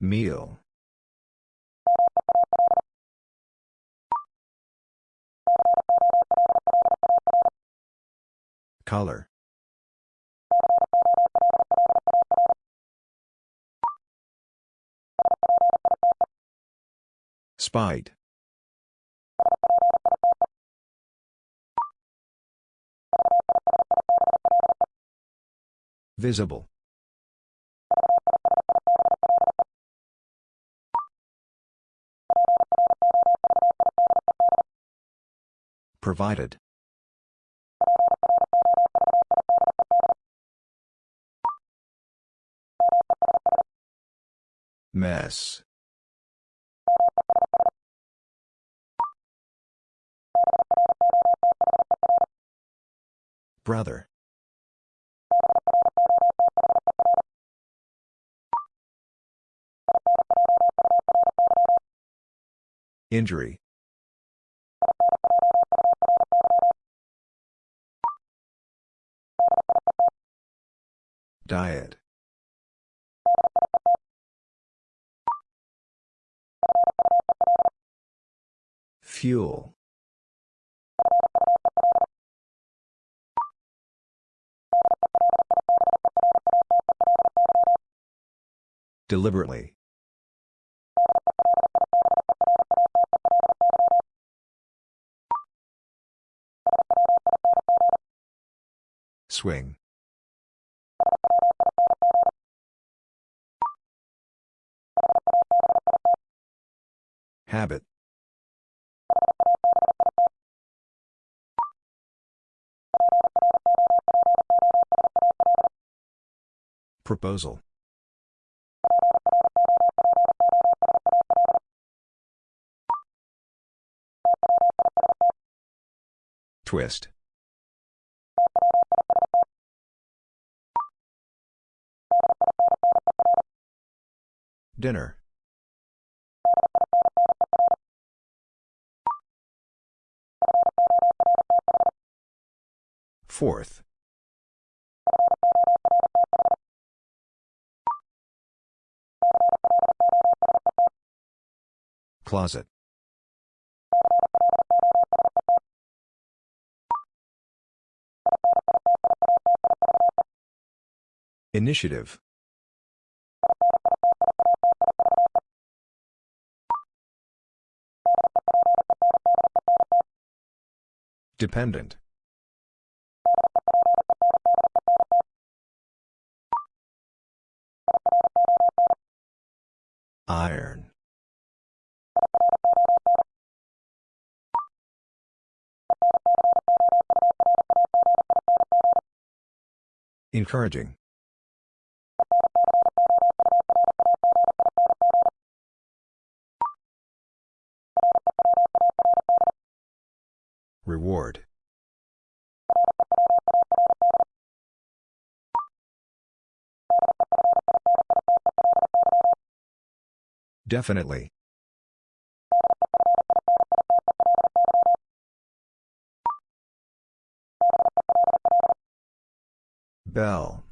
Meal. Color. Spite. Visible. Provided. Mess. Brother. Injury. Diet. Fuel. Deliberately. Swing. Habit. Proposal. Twist. Dinner. Fourth. Closet. Initiative. Dependent. Iron. Encouraging. Reward. Definitely. Bell.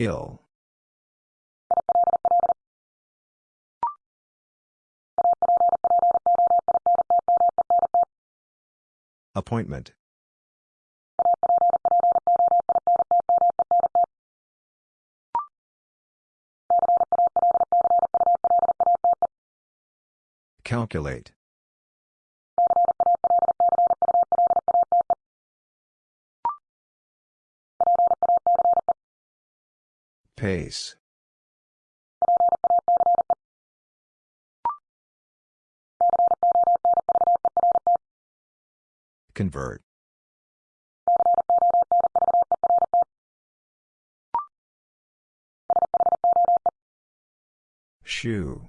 Ill. Appointment. Calculate. Pace. Convert. Shoe.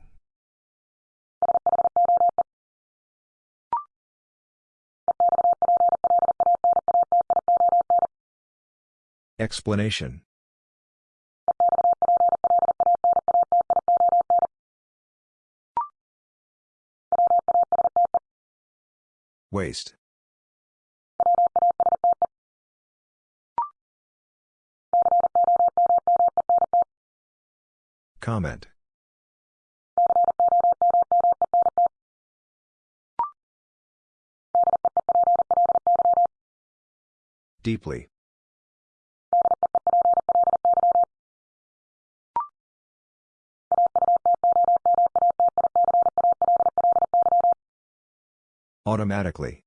Explanation Waste. Comment. Deeply. Automatically.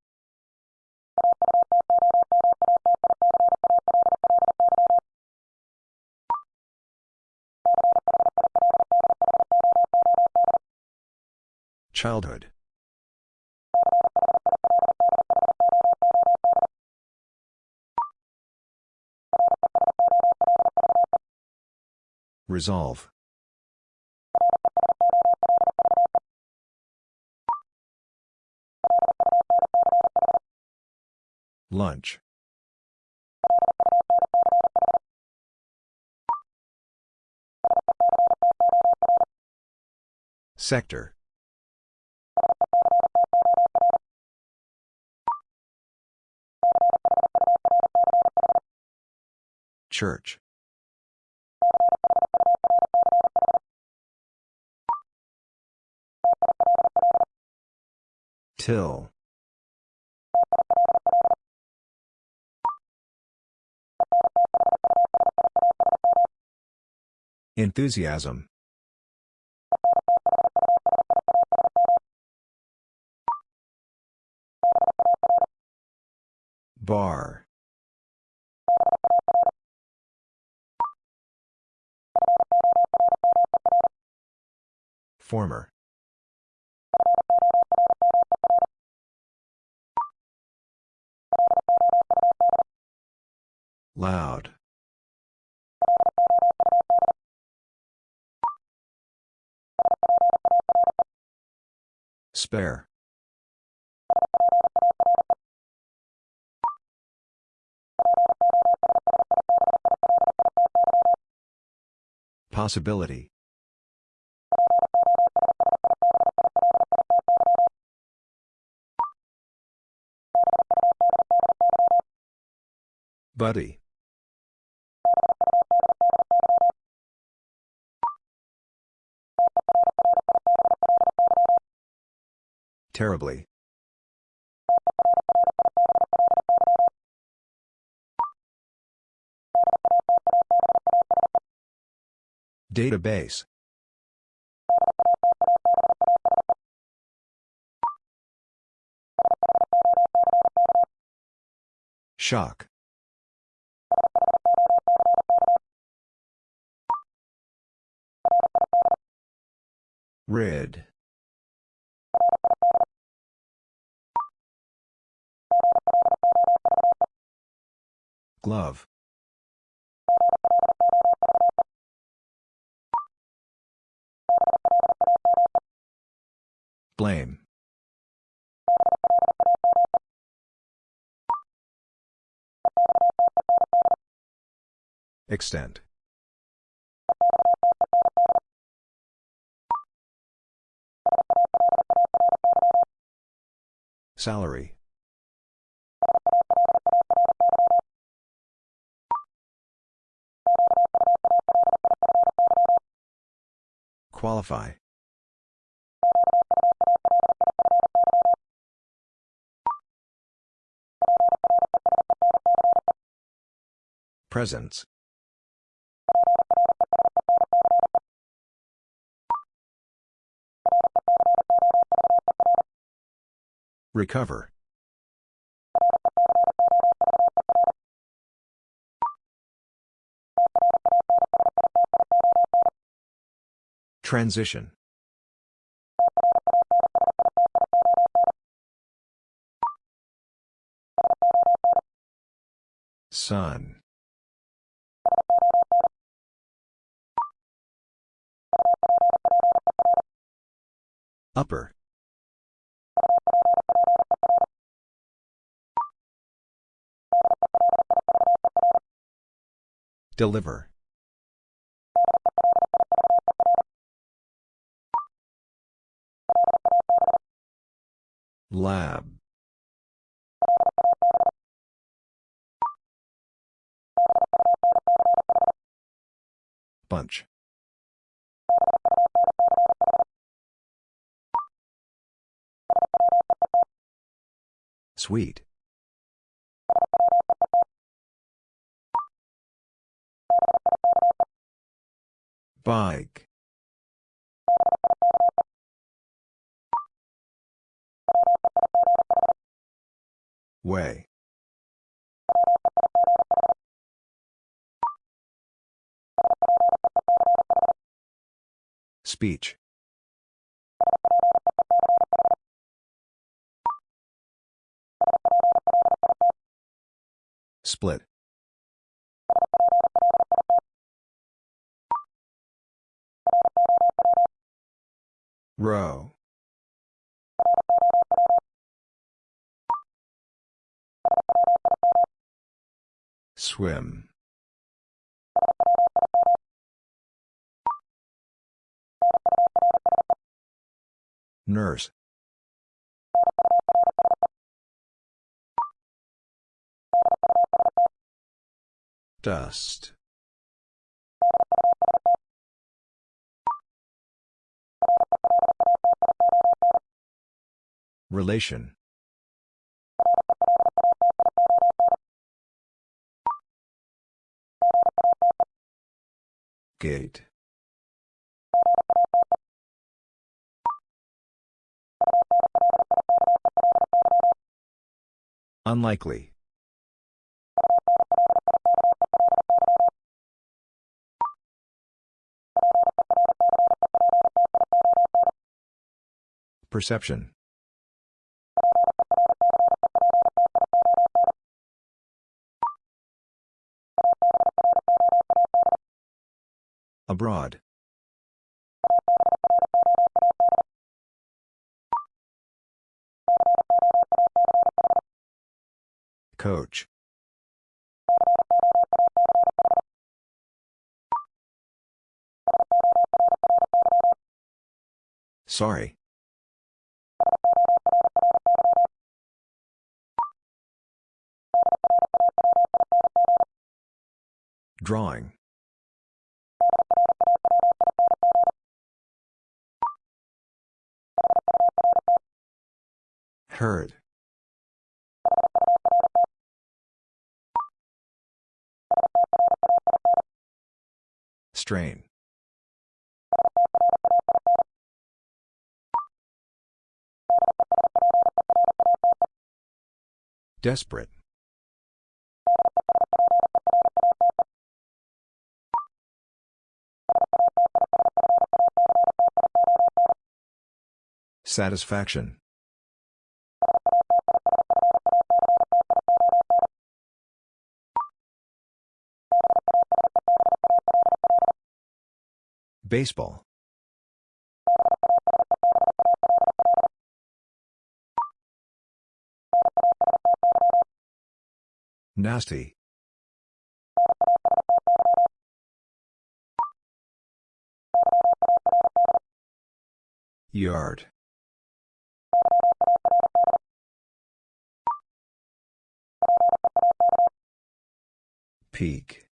Childhood. Resolve. Lunch. Sector. Church. Till. Enthusiasm. Bar. Former. Loud. Spare. Possibility. Buddy. Terribly. Database. Shock. Rid. Glove. Blame. Extent. Salary. Qualify. Presence. Recover. Transition. Sun. Upper. Deliver. Lab. Bunch. Sweet. Bike. Way. Speech. Split. Row. Swim. Nurse. Dust. Relation. Gate. Unlikely. Perception. Abroad. Coach. Sorry. Drawing. Heard. Strain. Desperate. Satisfaction. Baseball. Nasty. Yard. Peak.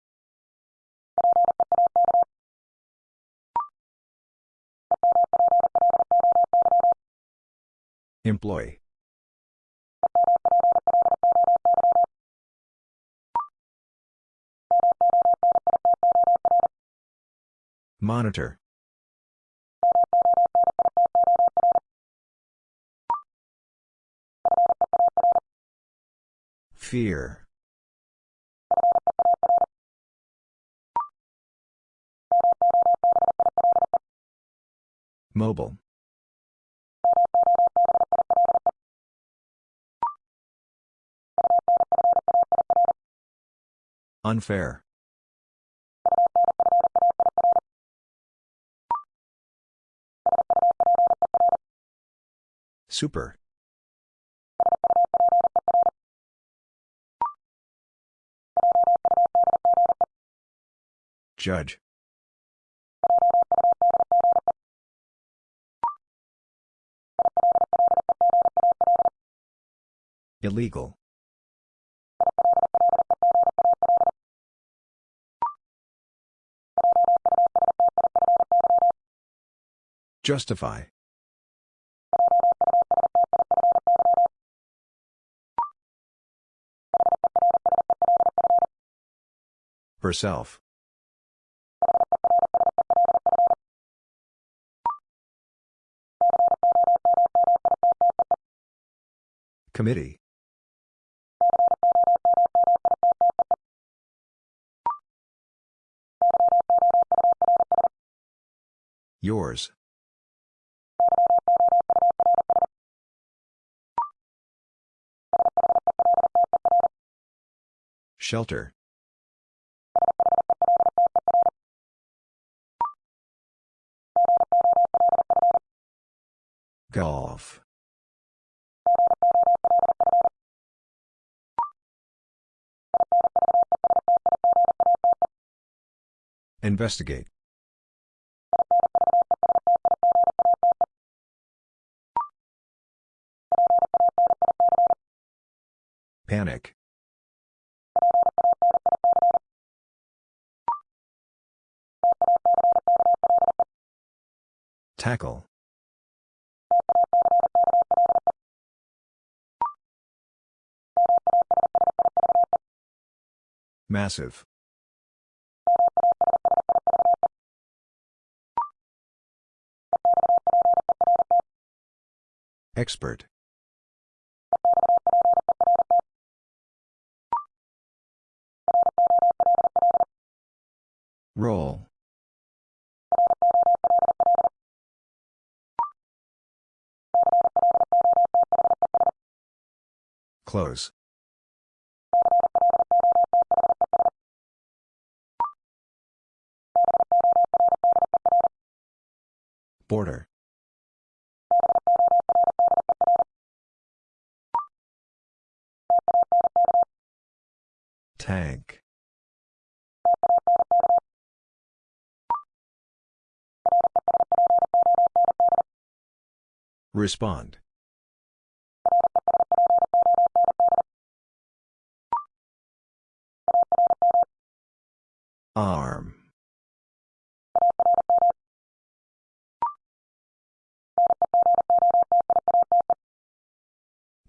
Employee. Monitor. Fear. Mobile. Unfair. Super. Judge. Illegal. Justify. Herself. Committee. Yours. Shelter. Golf. Investigate. Panic. Tackle. Massive. Expert. Roll. Close. Border. Tank. Respond. Arm.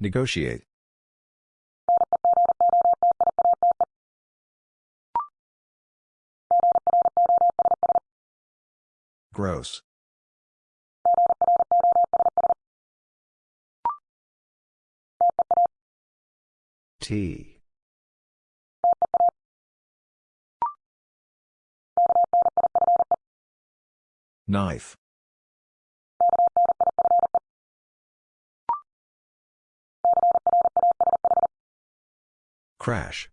Negotiate. Gross. T. Knife. Crash.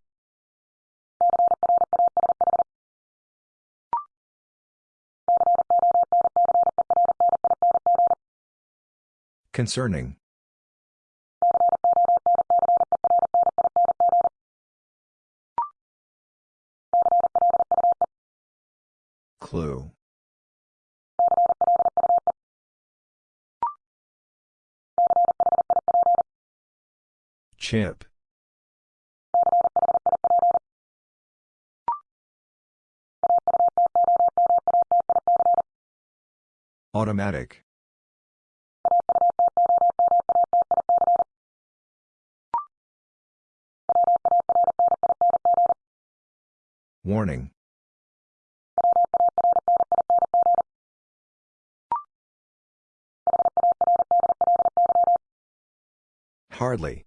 Concerning. Clue. Chip. Automatic. Warning. Hardly.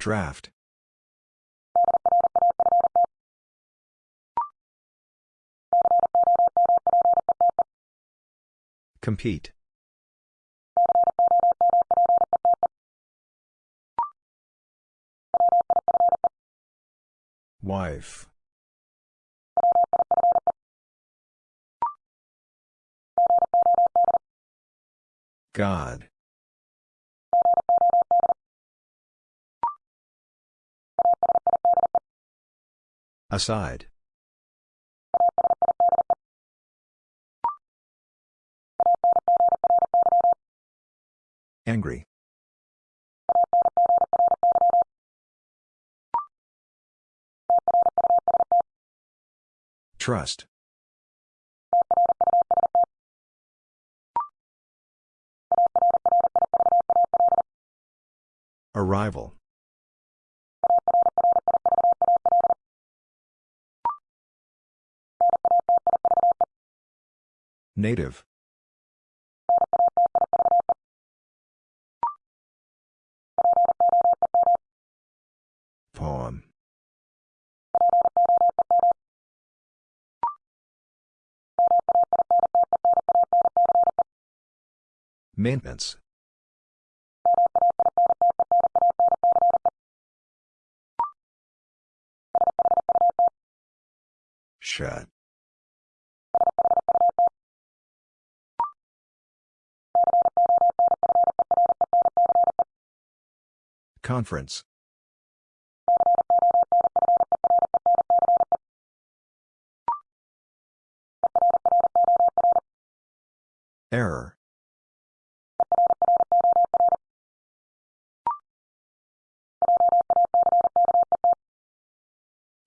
Draft. Compete. Wife. God. Aside. Angry. Trust. Arrival. Native. Poem. Maintenance. Shut. Conference. Error.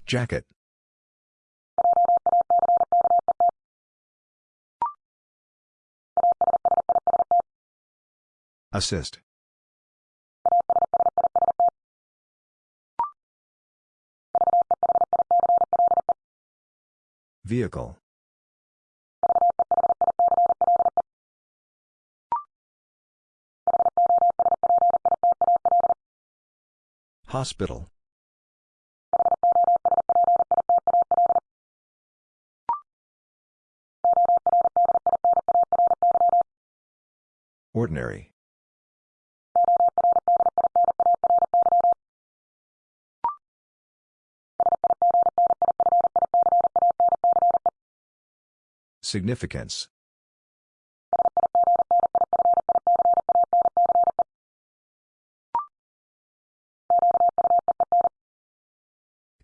Jacket. Assist. Vehicle. Hospital. Ordinary. Significance.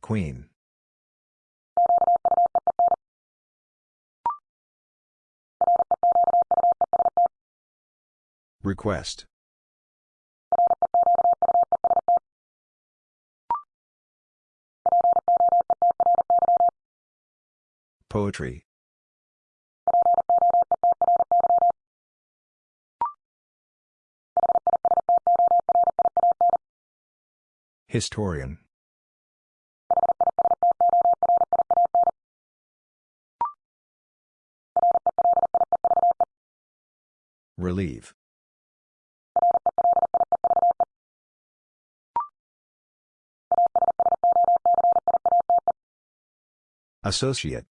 Queen. Request. Poetry. Historian. Relieve. Associate.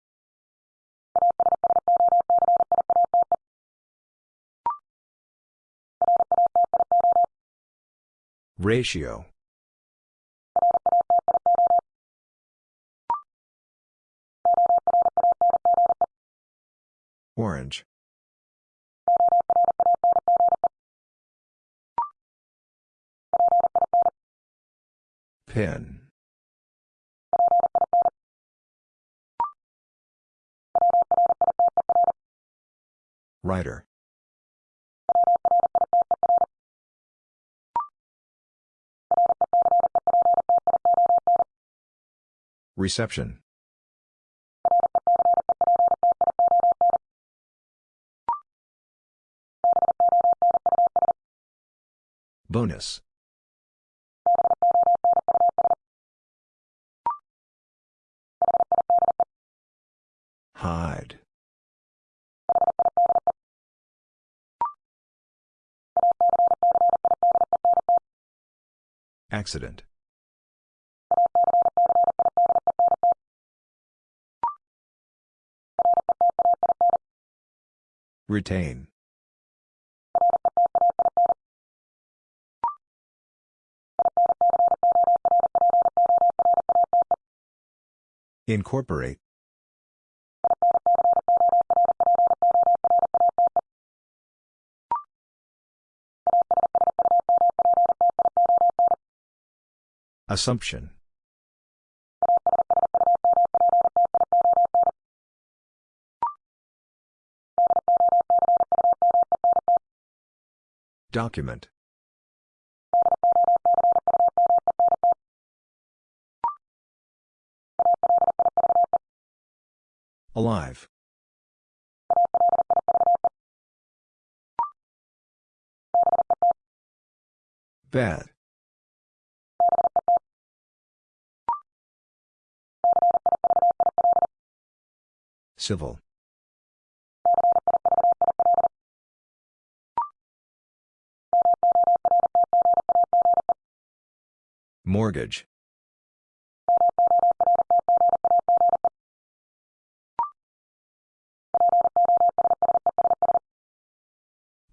Ratio. Orange. Pin. Writer. Reception. Bonus. Hide. Accident. Retain. Incorporate. Assumption. Document. Alive. Bad. Civil. Mortgage.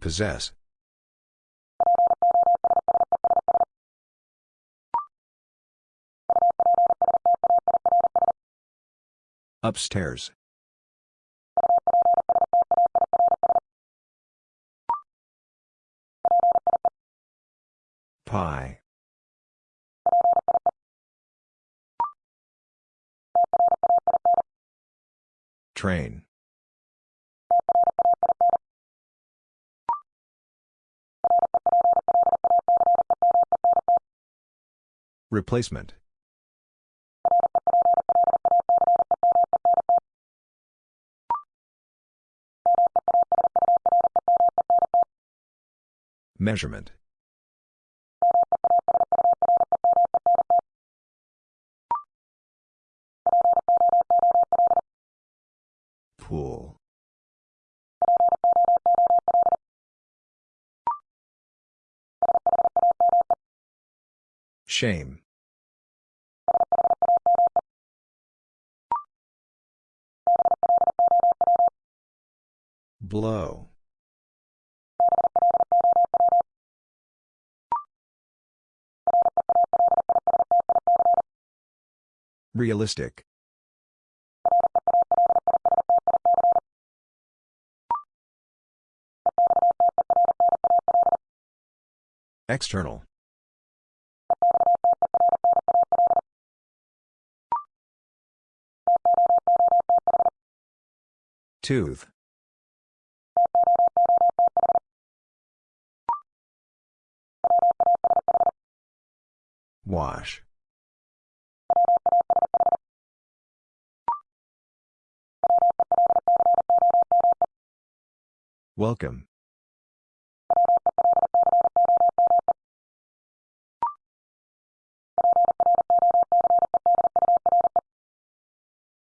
Possess. Upstairs. Pie. Train. Replacement. Measurement. Pool. Shame. Blow. Realistic. External. Tooth. Wash. Welcome.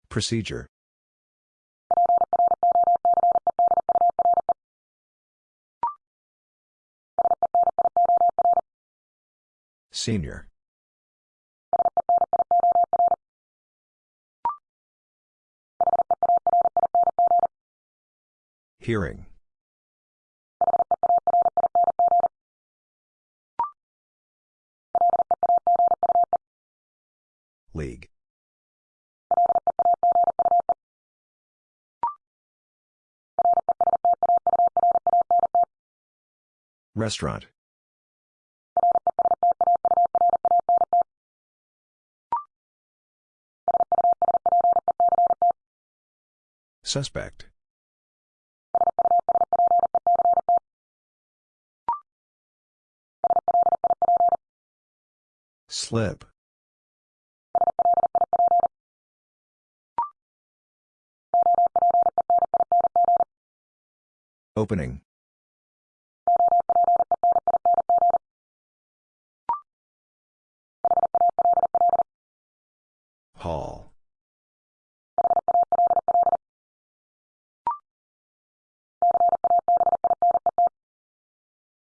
Procedure. Senior. Hearing. League. Restaurant. Suspect. Slip. Opening. Hall.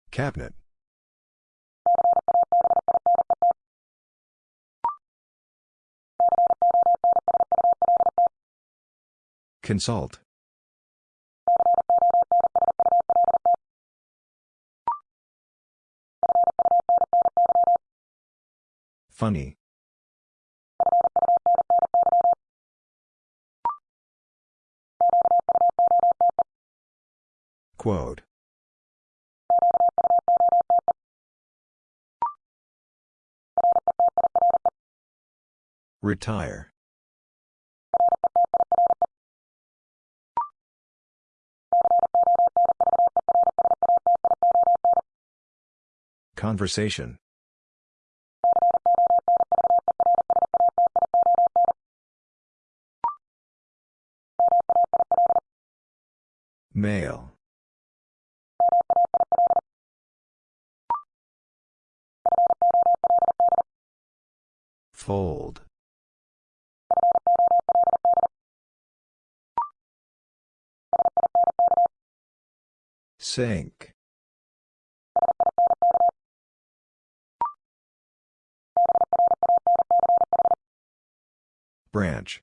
Cabinet. Consult. Funny. Quote. Retire. Conversation. Male. Fold. Sink. Branch.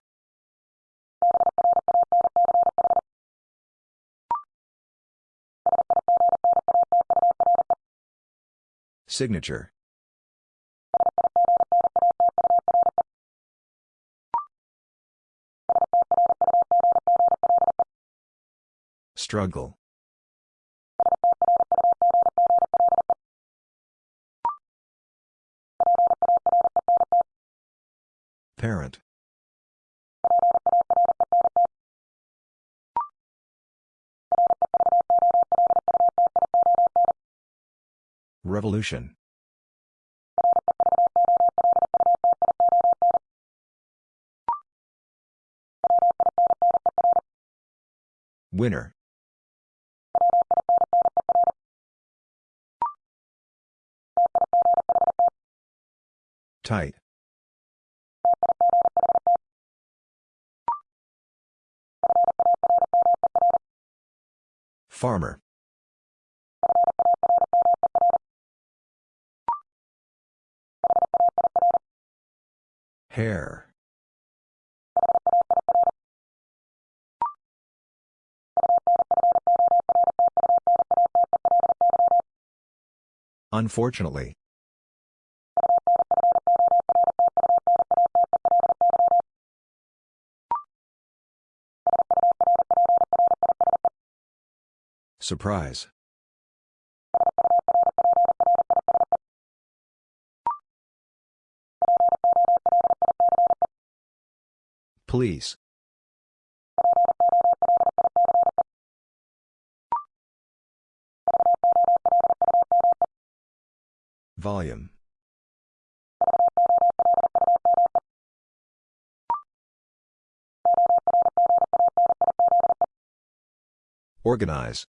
Signature. Struggle. Parent. Revolution. Winner. Tight. Farmer. Hair. Unfortunately. Surprise. Police. Volume. Organize.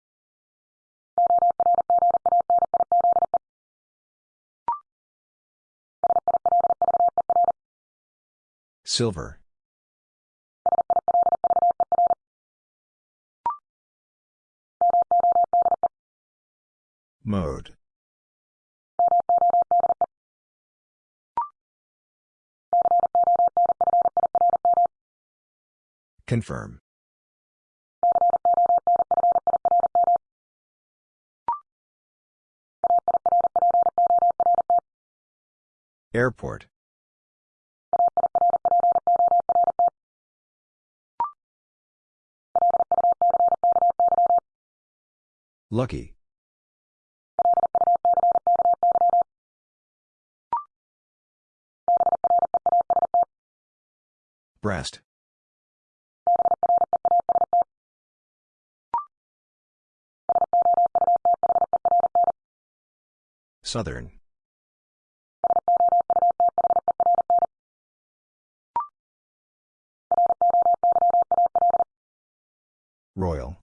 Silver. Mode. Confirm. Airport. Lucky. Breast. Southern. Royal.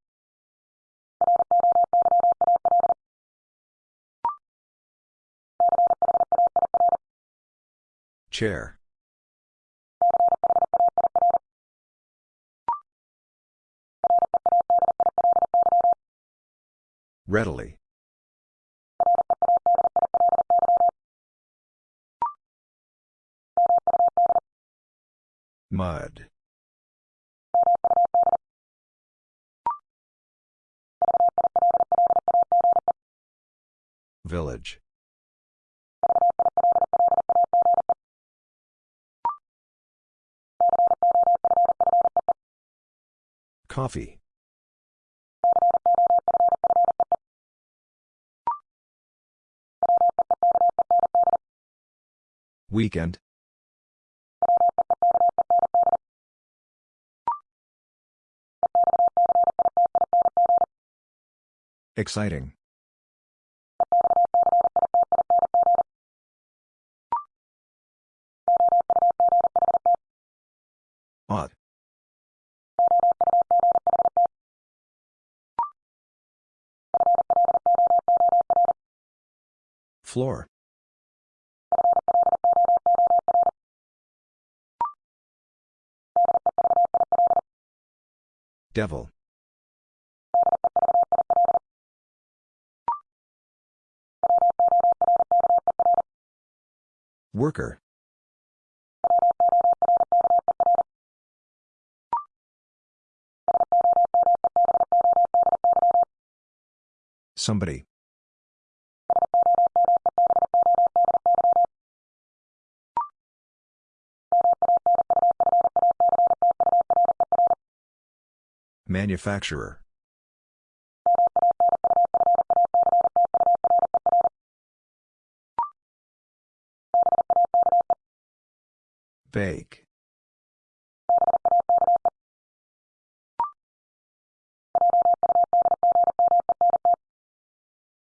Chair. Readily. Mud. Village. Coffee. Weekend. Exciting. Ought. Floor. Devil. Worker. Somebody. Manufacturer. Bake.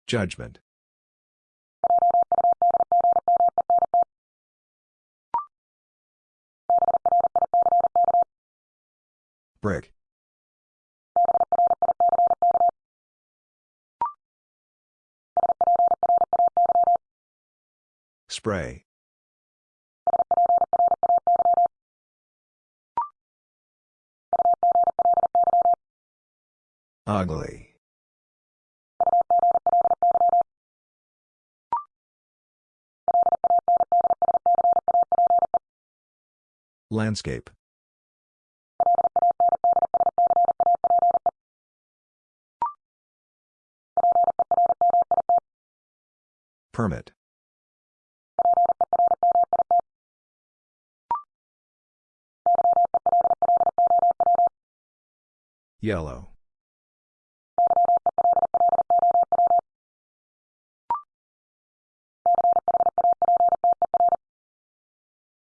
Judgment. Brick. Spray. Ugly. Landscape. Permit. Yellow.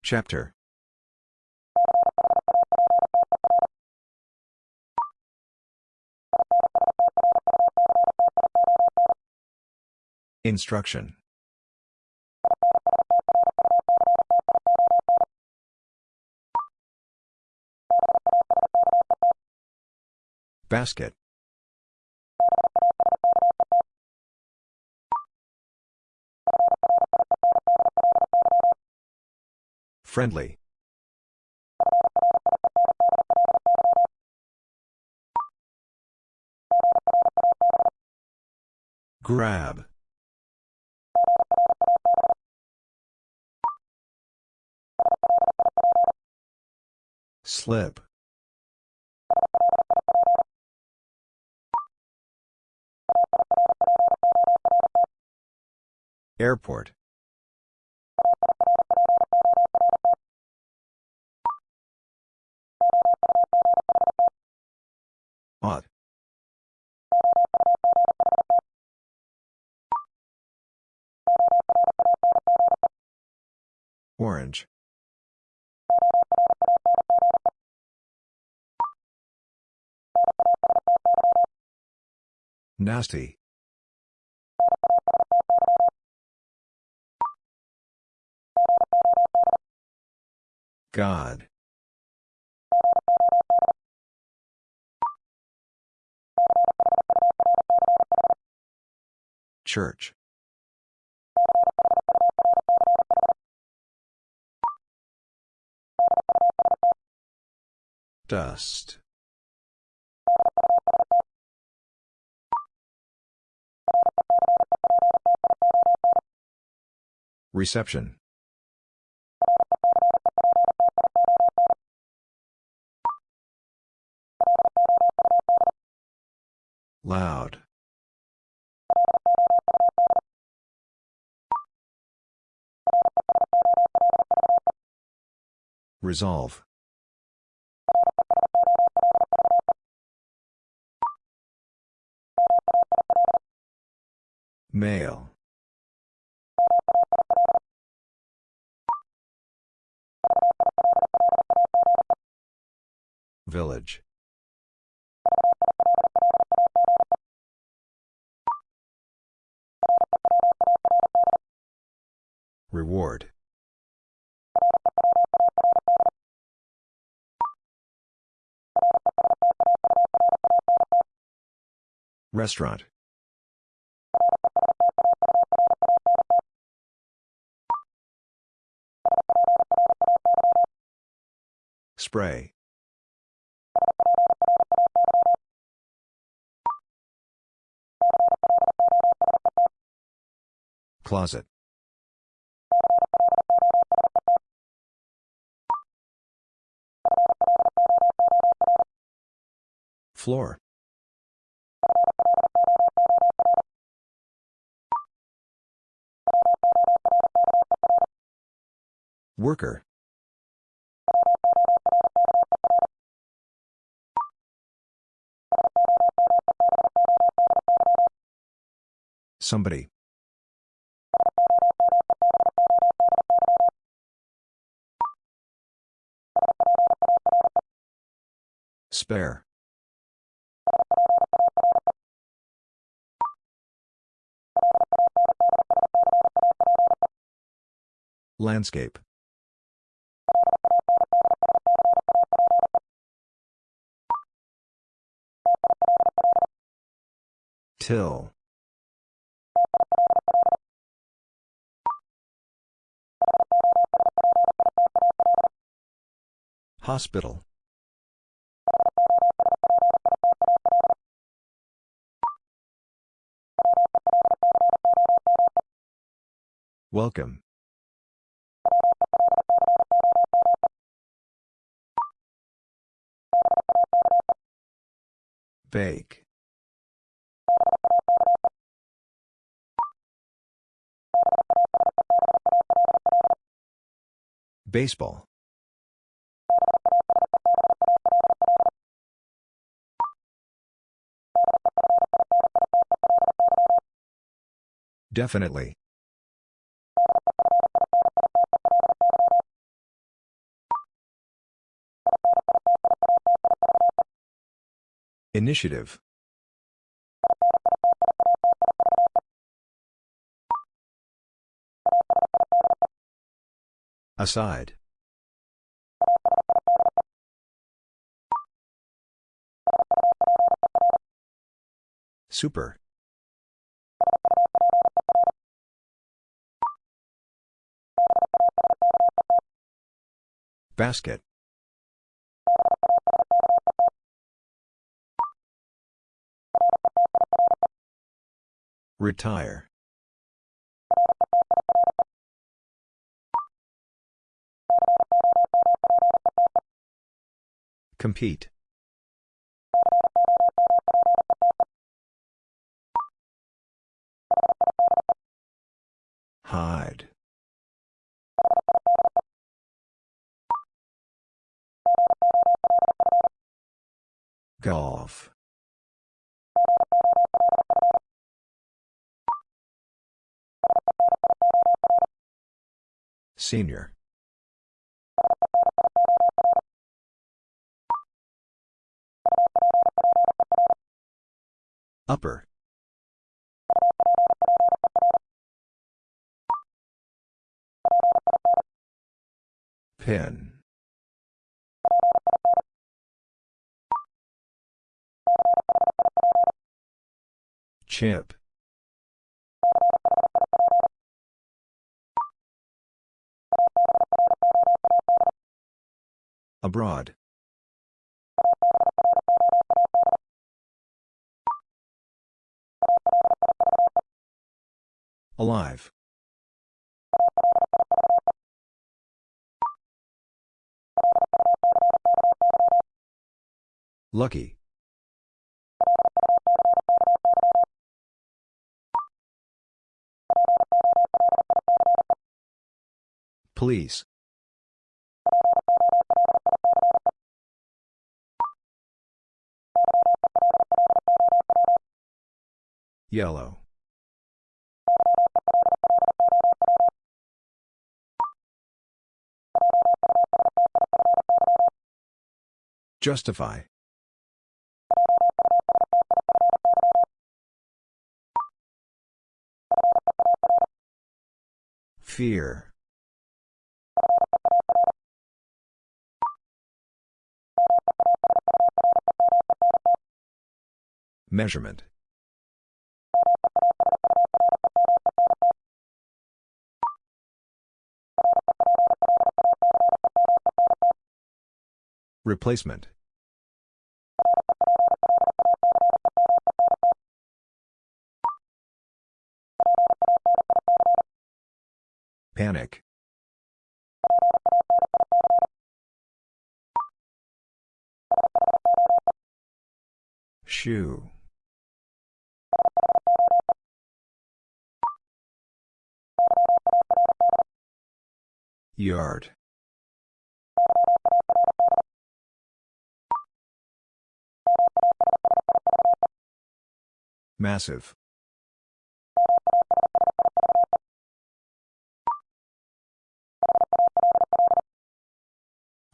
Chapter. Instruction. Basket. Friendly. Grab. Slip. Airport. Ought. Orange. Nasty. God. Church. Dust. Reception. Loud. Resolve. Male. Village. Reward. Restaurant. Spray. Closet. Floor. Worker. Somebody. Spare. Landscape. Till. Hospital. Welcome. Bake. Baseball. Definitely. Initiative. Aside. Super. Basket. Retire. Compete. Hide. Golf. Senior. Upper. Pin. Chip. Abroad. Alive. Lucky. Please. Yellow. Justify. Fear. Measurement. Replacement. Panic. Shoe. Yard. Massive.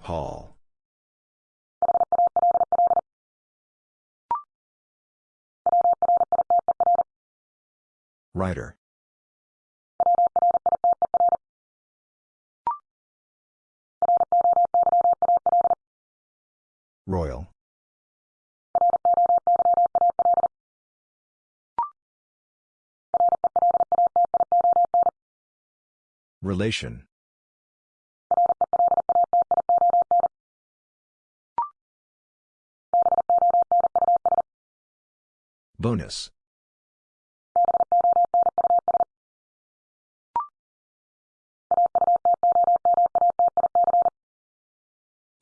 Hall. Writer. Royal. Relation. Bonus.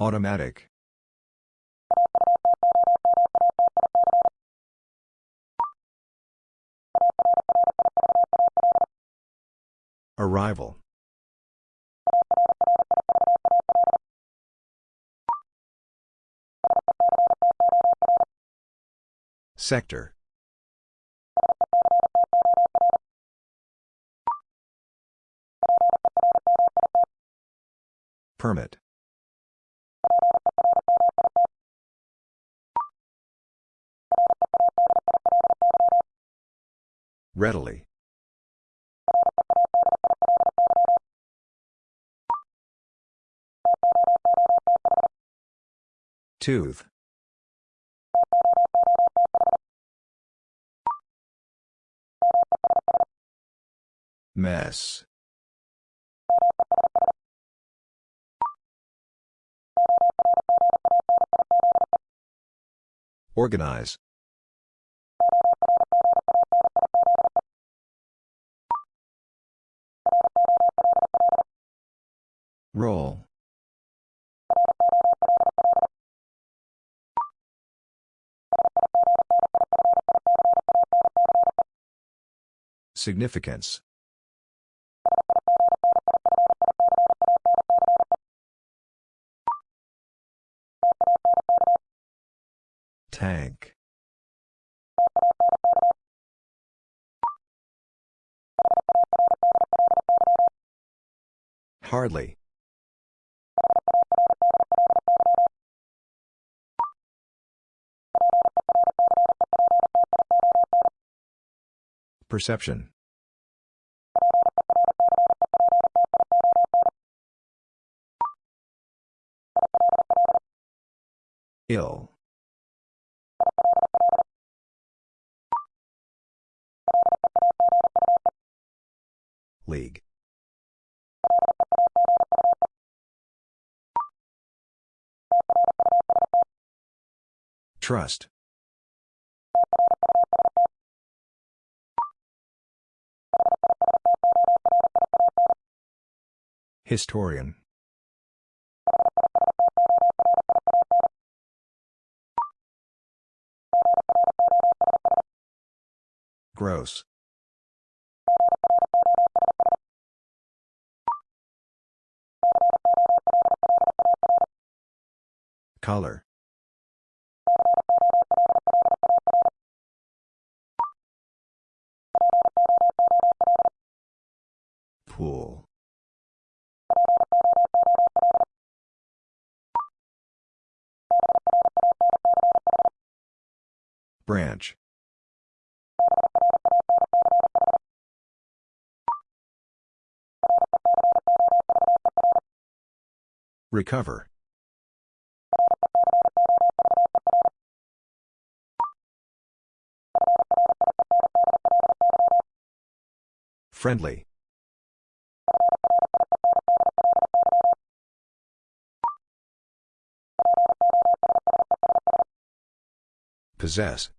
Automatic. Arrival. Sector. Permit. Readily. Tooth. Mess. Organize. Roll. Significance. Tank. Hardly. Perception. Ill. League. Trust. Historian. Gross. Color. Pool. Branch. Recover. Friendly. Possess.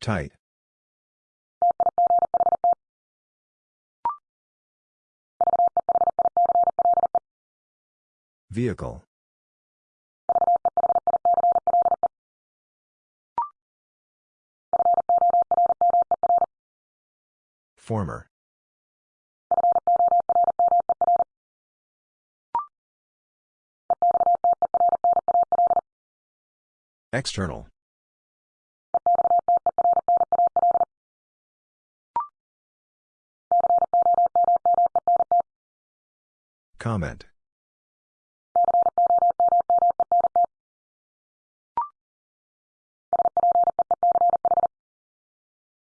Tight. Vehicle. Former. External. Comment.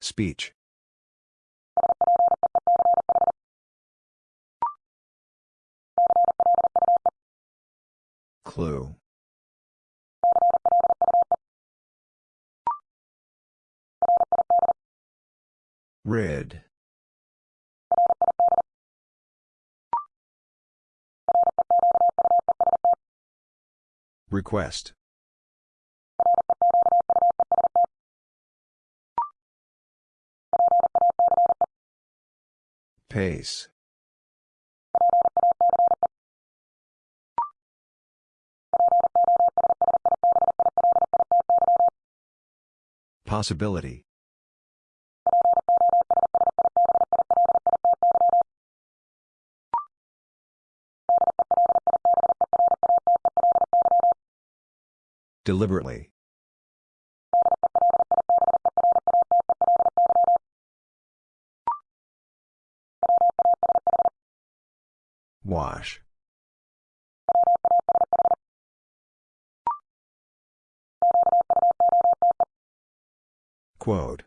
Speech. Clue. Red. Request. Pace. Possibility. Deliberately. Wash. Quote.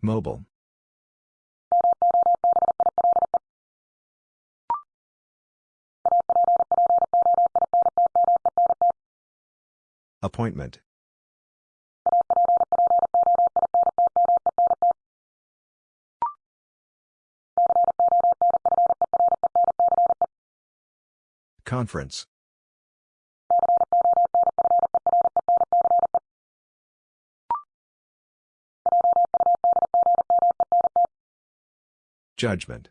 Mobile. Appointment. Conference. Judgment.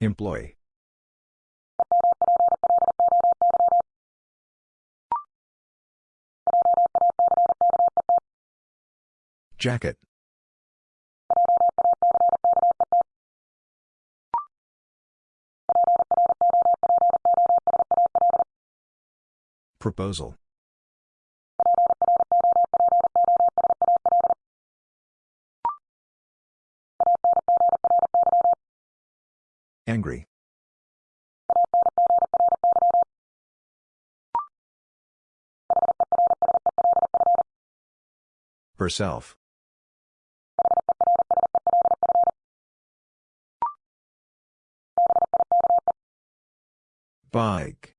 Employee. Jacket. Proposal. Angry. Herself. Bike.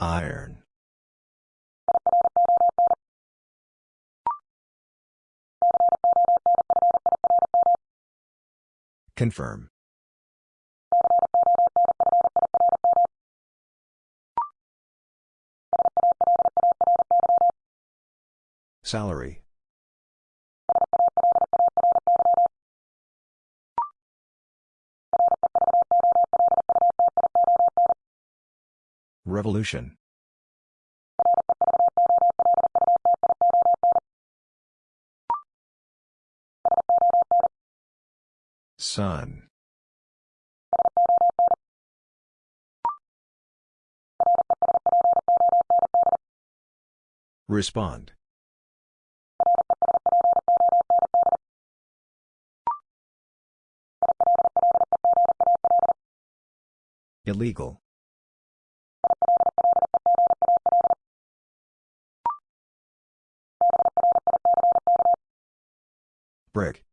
Iron. Confirm. Salary. Revolution. Sun. Respond. Illegal. Brick.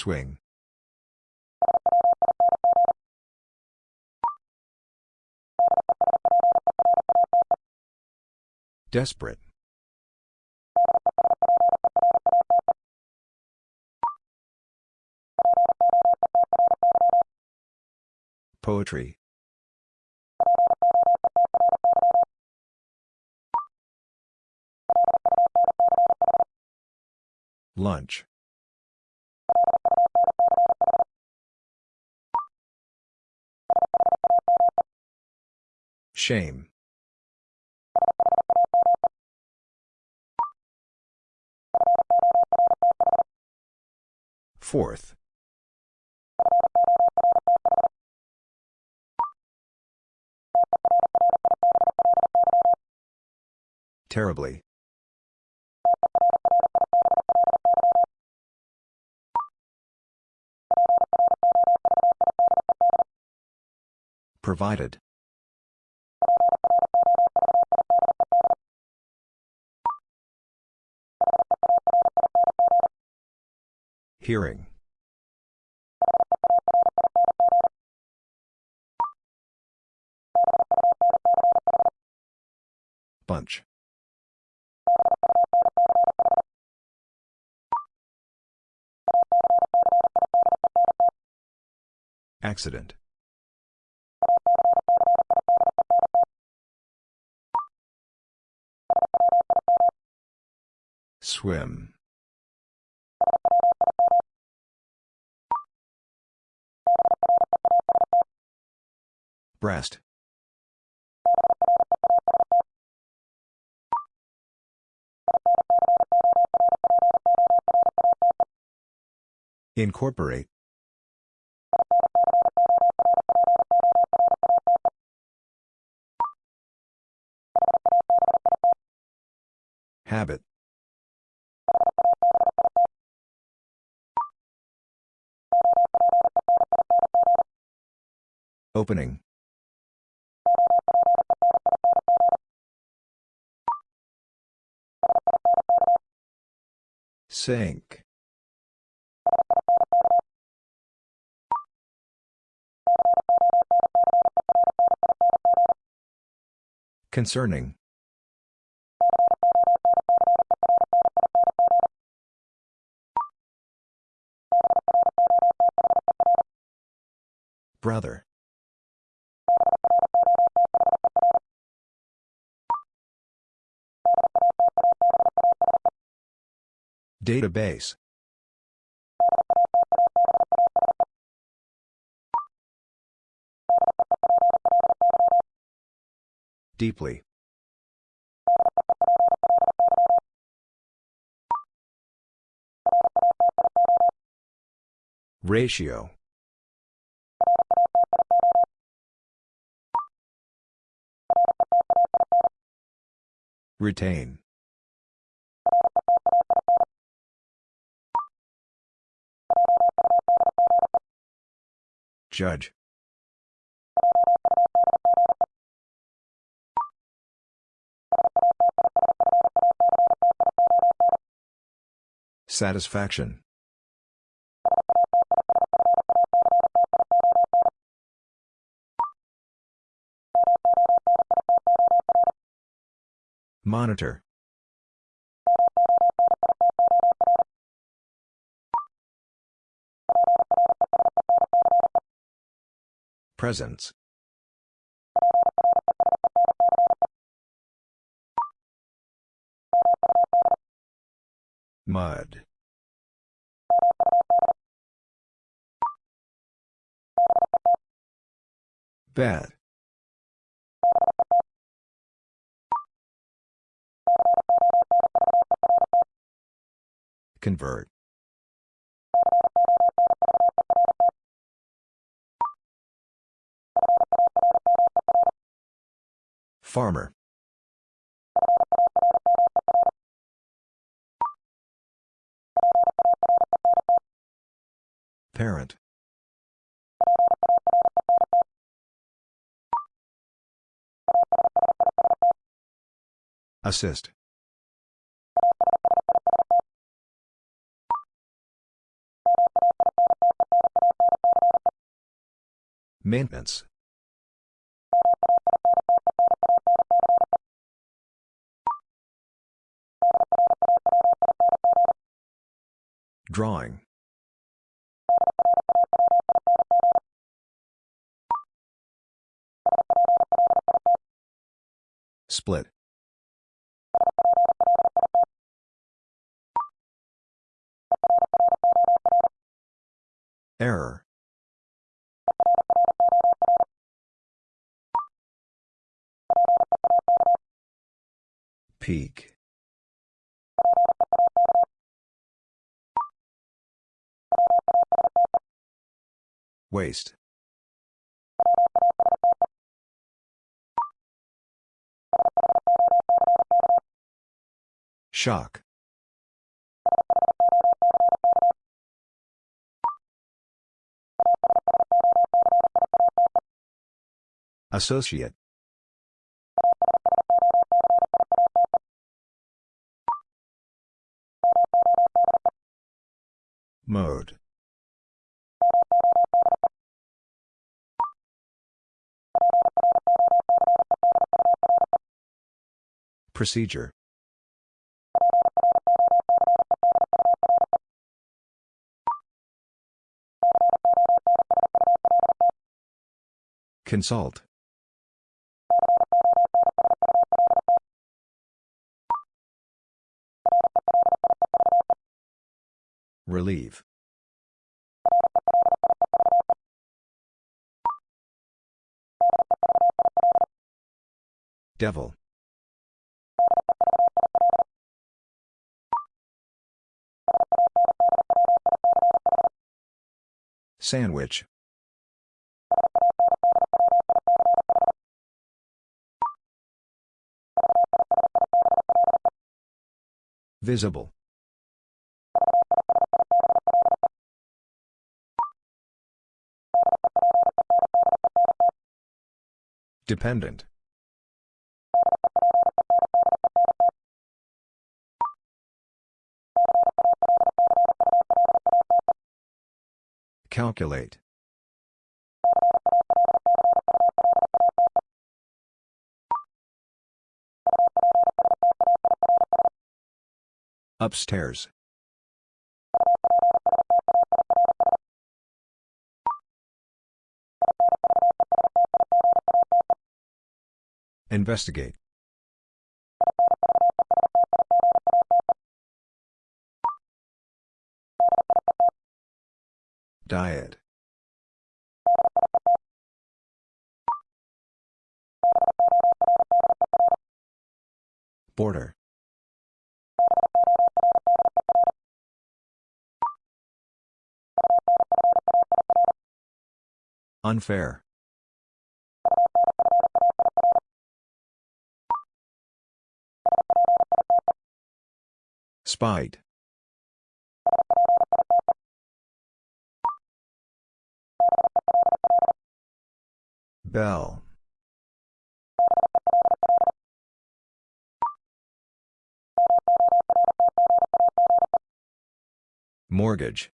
Swing. Desperate. Poetry. Lunch. Shame. Fourth. Terribly. Provided. Hearing. Bunch. Accident. Swim. Breast. Incorporate. Habit. Opening. Sink. Concerning. Brother. Database. Deeply. Ratio. Retain. Judge. Satisfaction. Monitor. Presence. Mud. Bet. Convert. Farmer. Parent. Assist. Maintenance. Drawing. Split. Error. Peak. Waste. Shock. Associate. Mode. Procedure. Consult. Relieve. Devil. Sandwich. Visible. Dependent. Calculate. Upstairs. Investigate. Diet. Border. Unfair. Spite. Bell. Mortgage.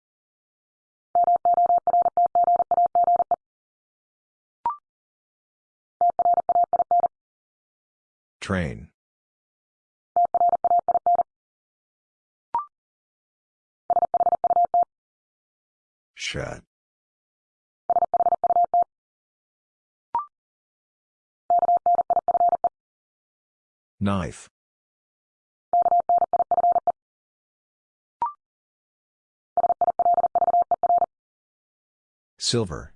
Train. Shut. Knife. Silver.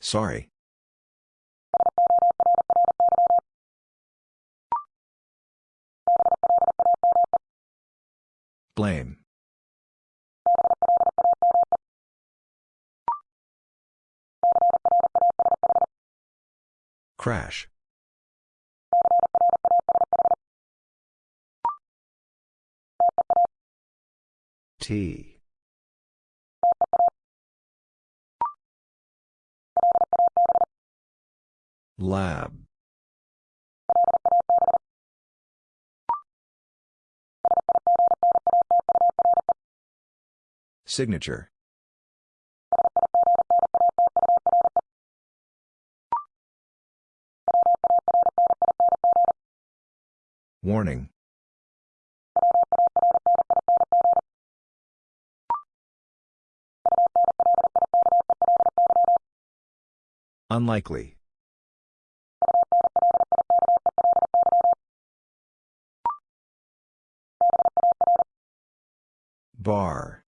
Sorry. Blame. Crash. T. Lab. Signature. Warning. Unlikely. Bar.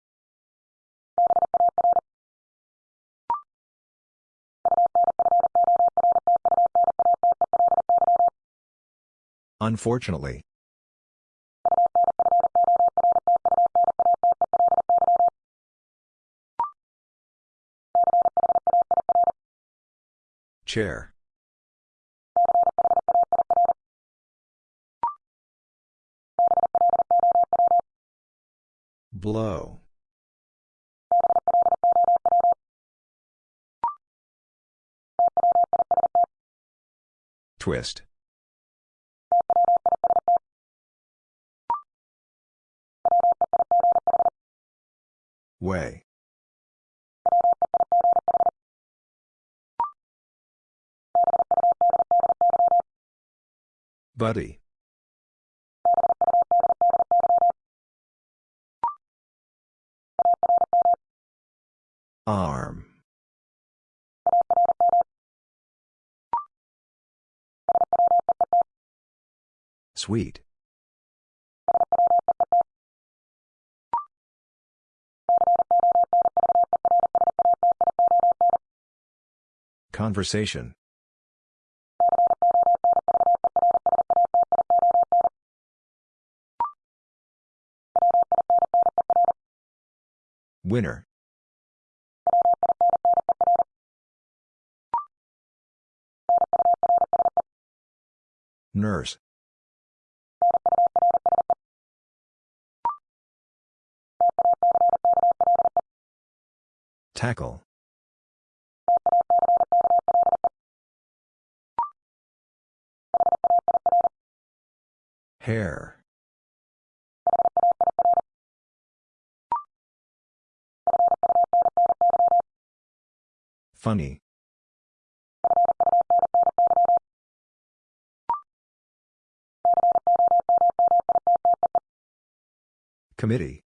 Unfortunately. Chair. Blow. Twist. Way. Buddy. Arm. Sweet. Conversation. Winner. Nurse. Tackle. Hair. Funny. Committee.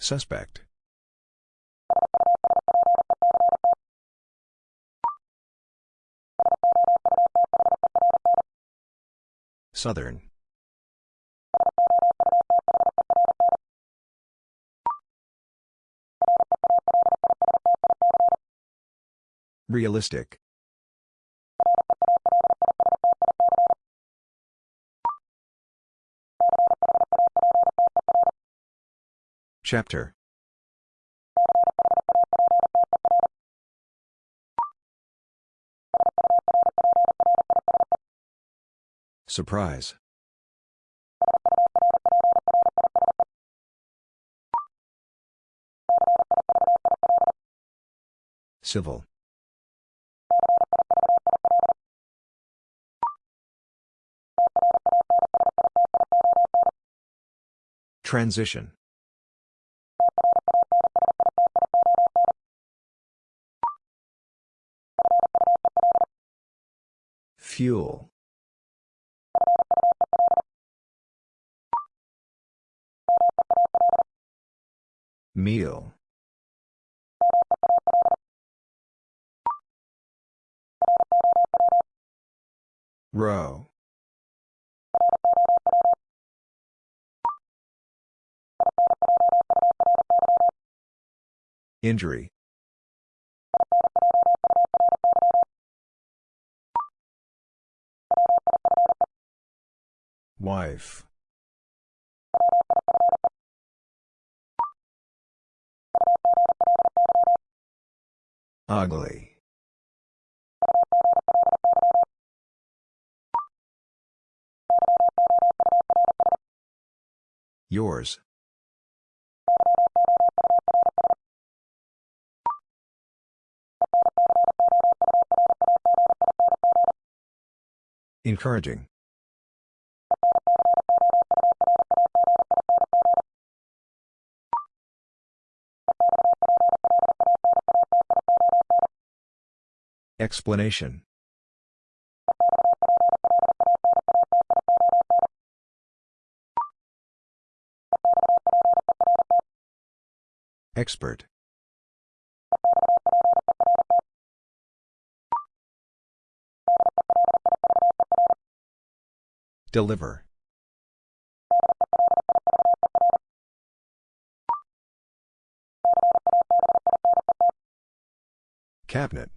Suspect. Southern. Realistic. Chapter. Surprise. Civil. Transition. Fuel. Meal. Row. Injury. Wife. Ugly. Yours. Encouraging. Explanation. Expert. Deliver. Cabinet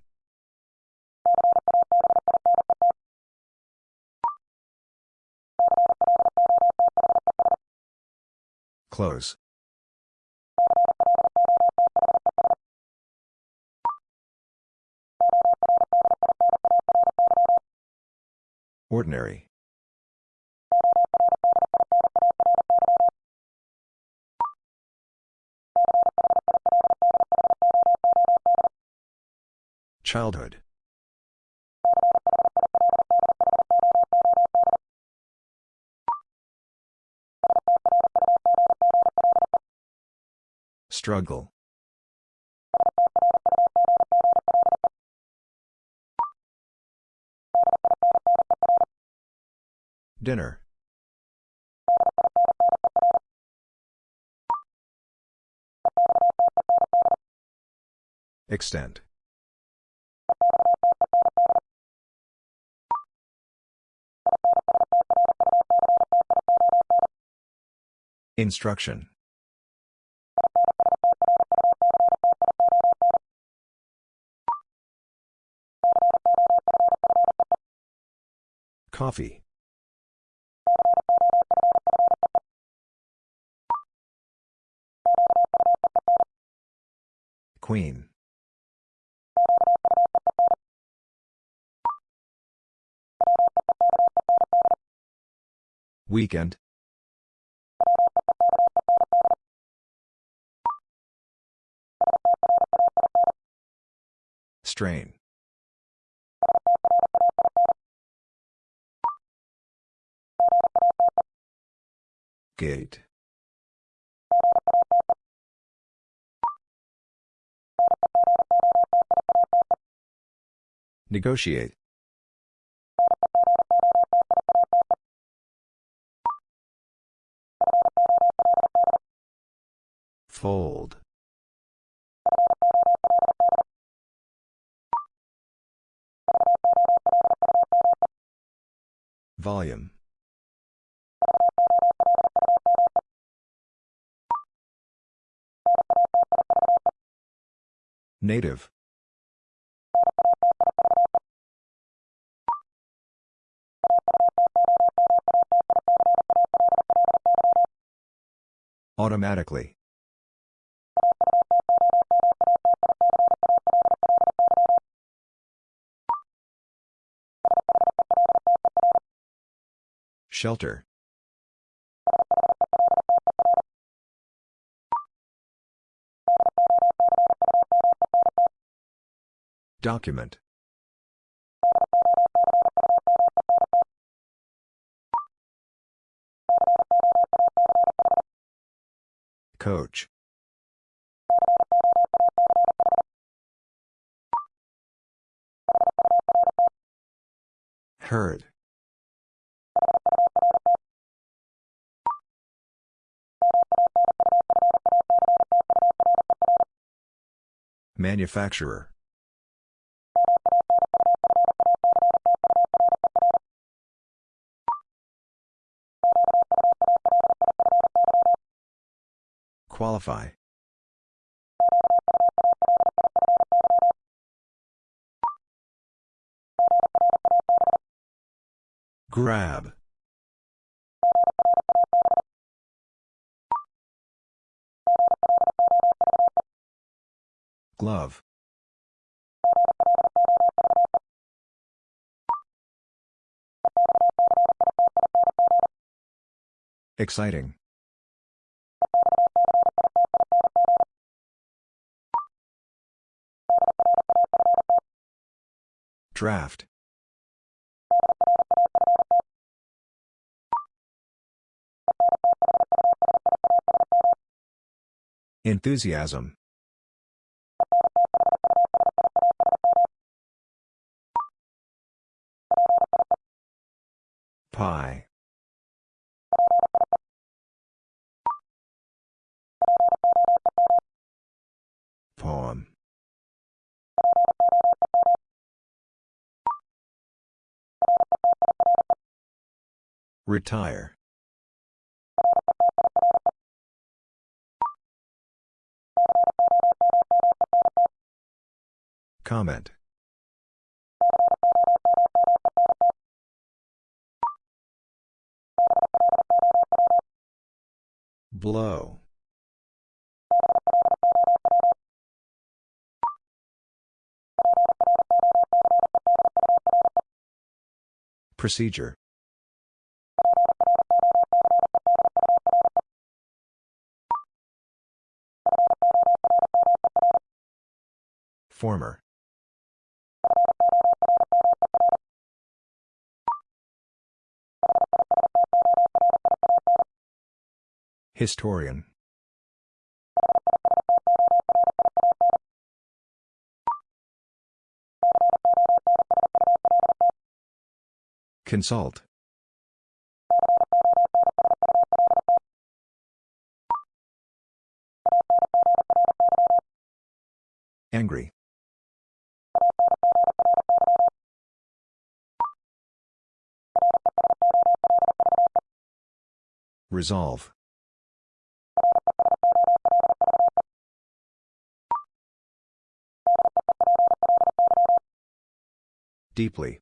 Close. Ordinary. Childhood. Struggle. Dinner. Extent. Instruction. Coffee. Queen. Weekend. Strain. Gate. Negotiate. Fold. Volume. Native. Automatically. Shelter. Document. Coach. Heard. Manufacturer. Qualify. Grab. Glove. Exciting. Draft. Enthusiasm. Pie. Poem. Retire. Comment. Blow. Procedure. Former. Historian. Consult. Angry. Resolve. Deeply.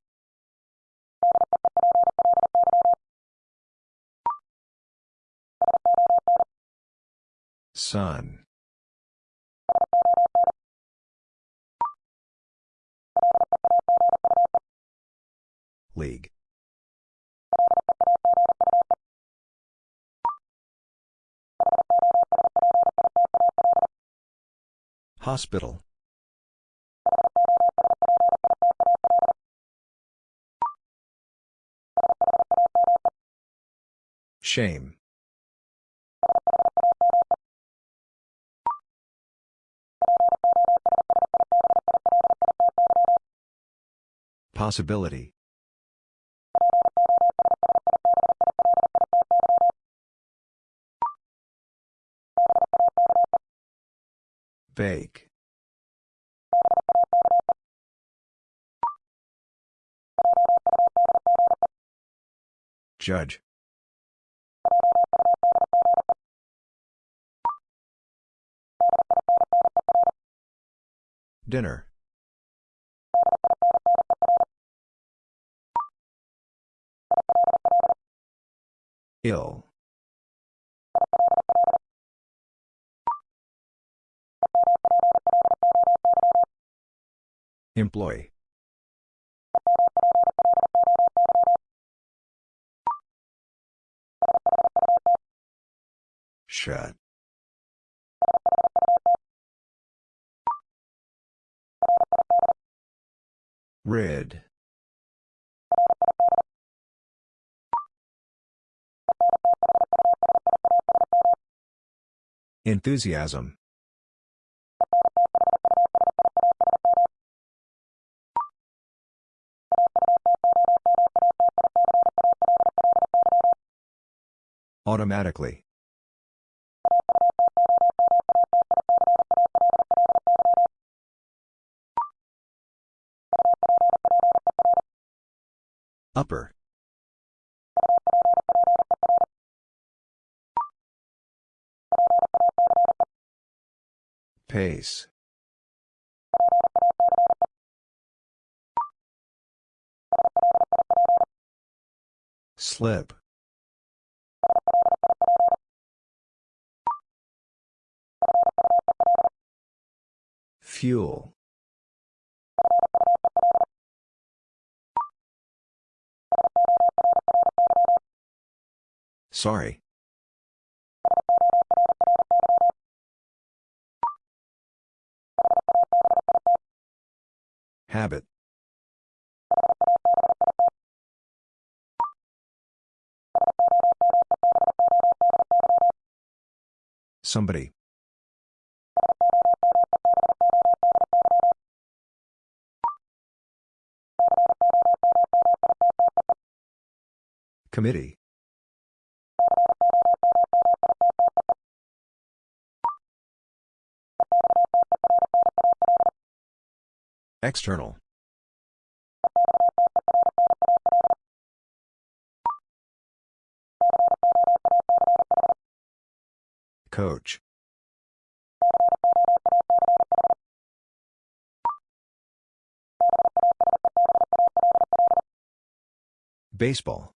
Sun. League. Hospital. Shame. Possibility. Bake. Judge. Dinner. Ill. Employee. Shut. Red. Enthusiasm. Automatically. Upper. Pace. Slip. Fuel. Sorry. Habit. Somebody. Committee. External. Coach. Baseball.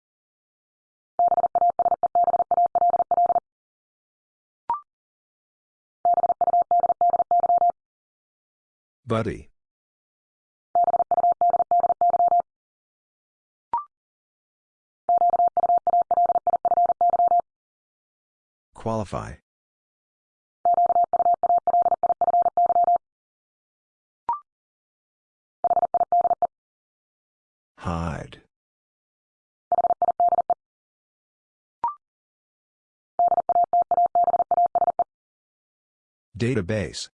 Buddy. Qualify. Hide. Database.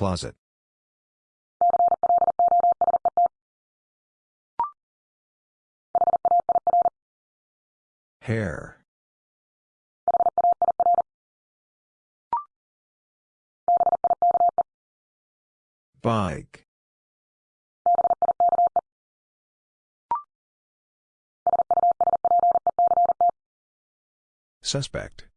Closet. Hair. Bike. Suspect.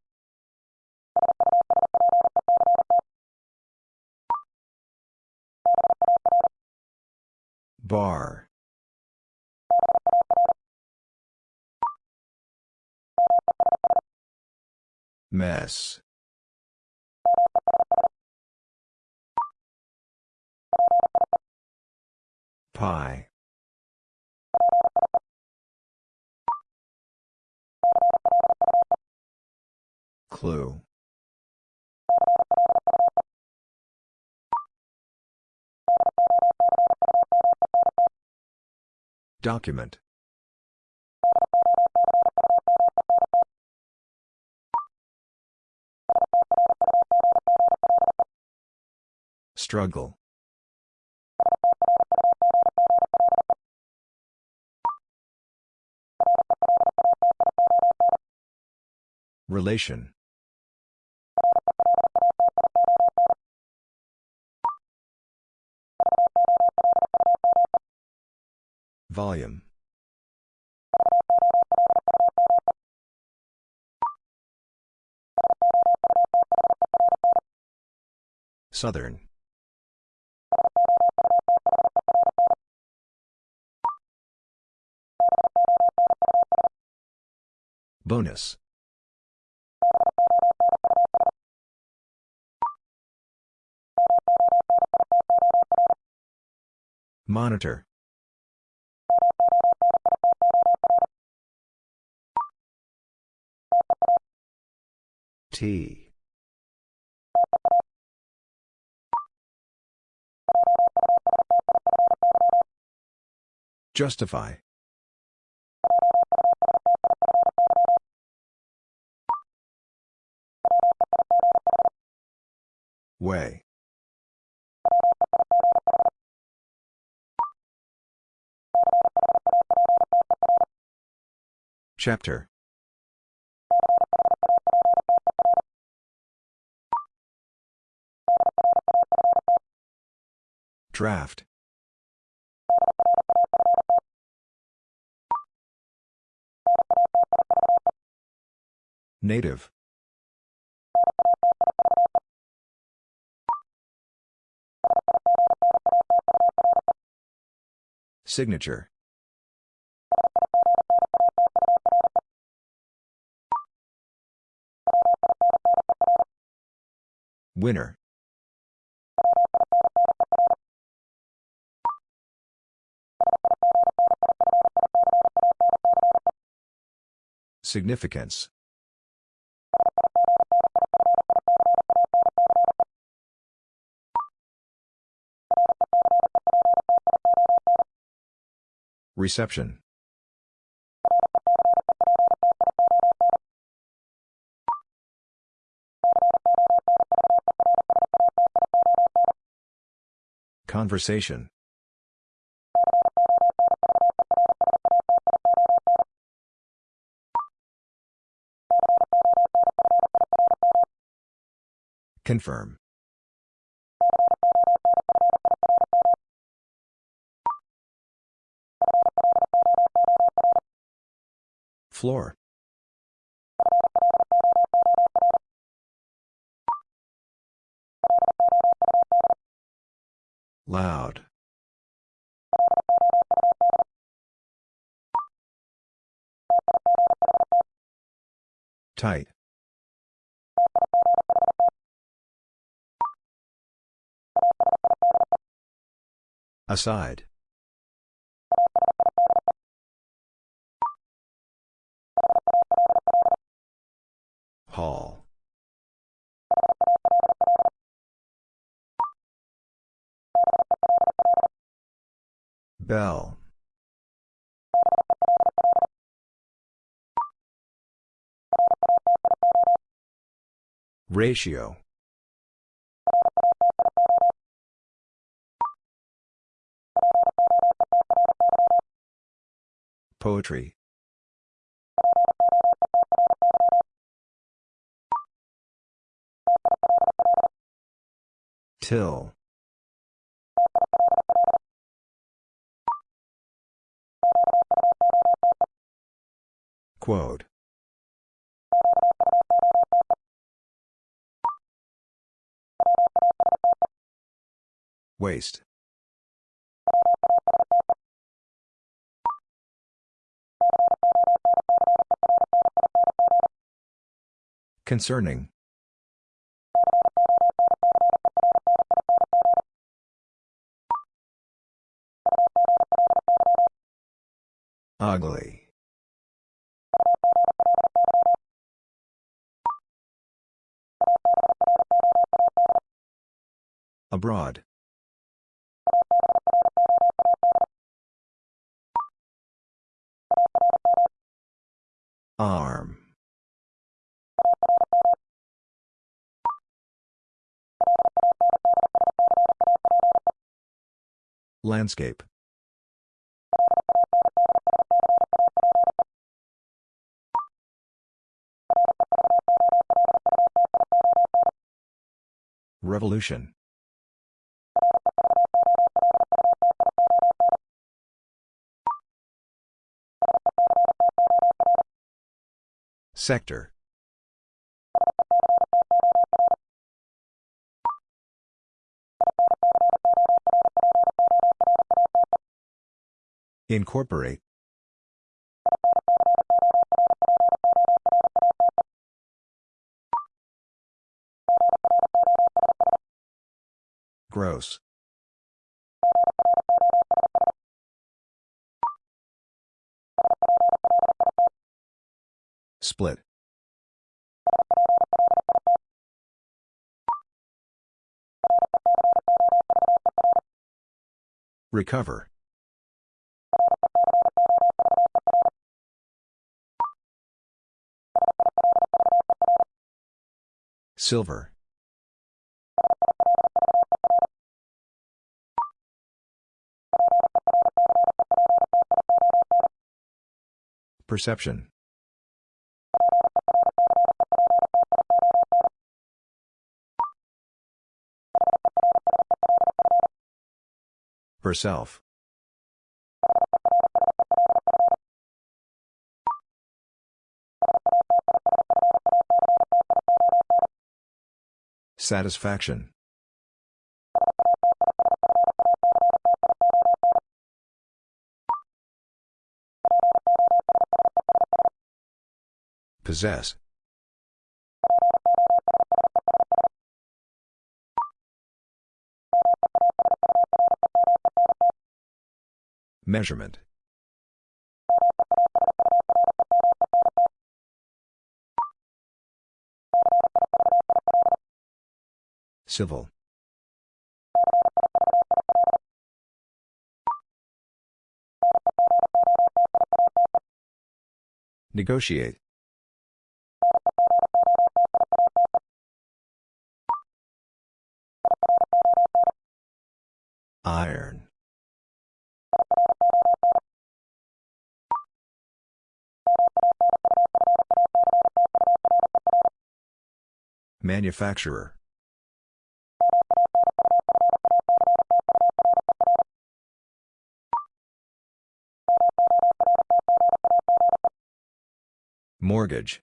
Bar. Mess. Pie. Clue. Document. Struggle. Relation. Volume. Southern. Bonus. Monitor. T. Justify. Way. Chapter. Draft. Native. Signature. Winner. Significance. Reception. Conversation. Confirm. Floor. Loud. Tight. Aside. Hall. Bell. Ratio. Poetry. Till. Quote. Waste. Concerning. Ugly. Abroad. Arm. Landscape. Revolution. Sector. Incorporate. Gross. Split. Recover. Silver. Perception. Herself. Satisfaction. Possess. Measurement. Civil. Negotiate. Iron. Manufacturer. Mortgage.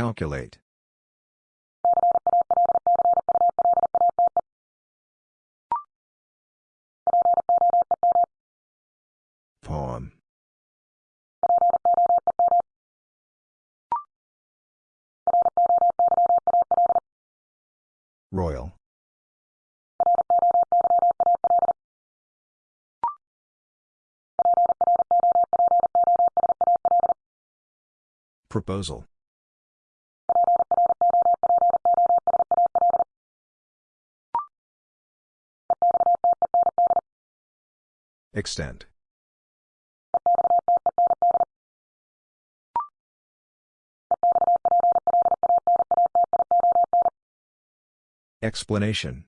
Calculate. Poem. Royal. Proposal. Extent. Explanation.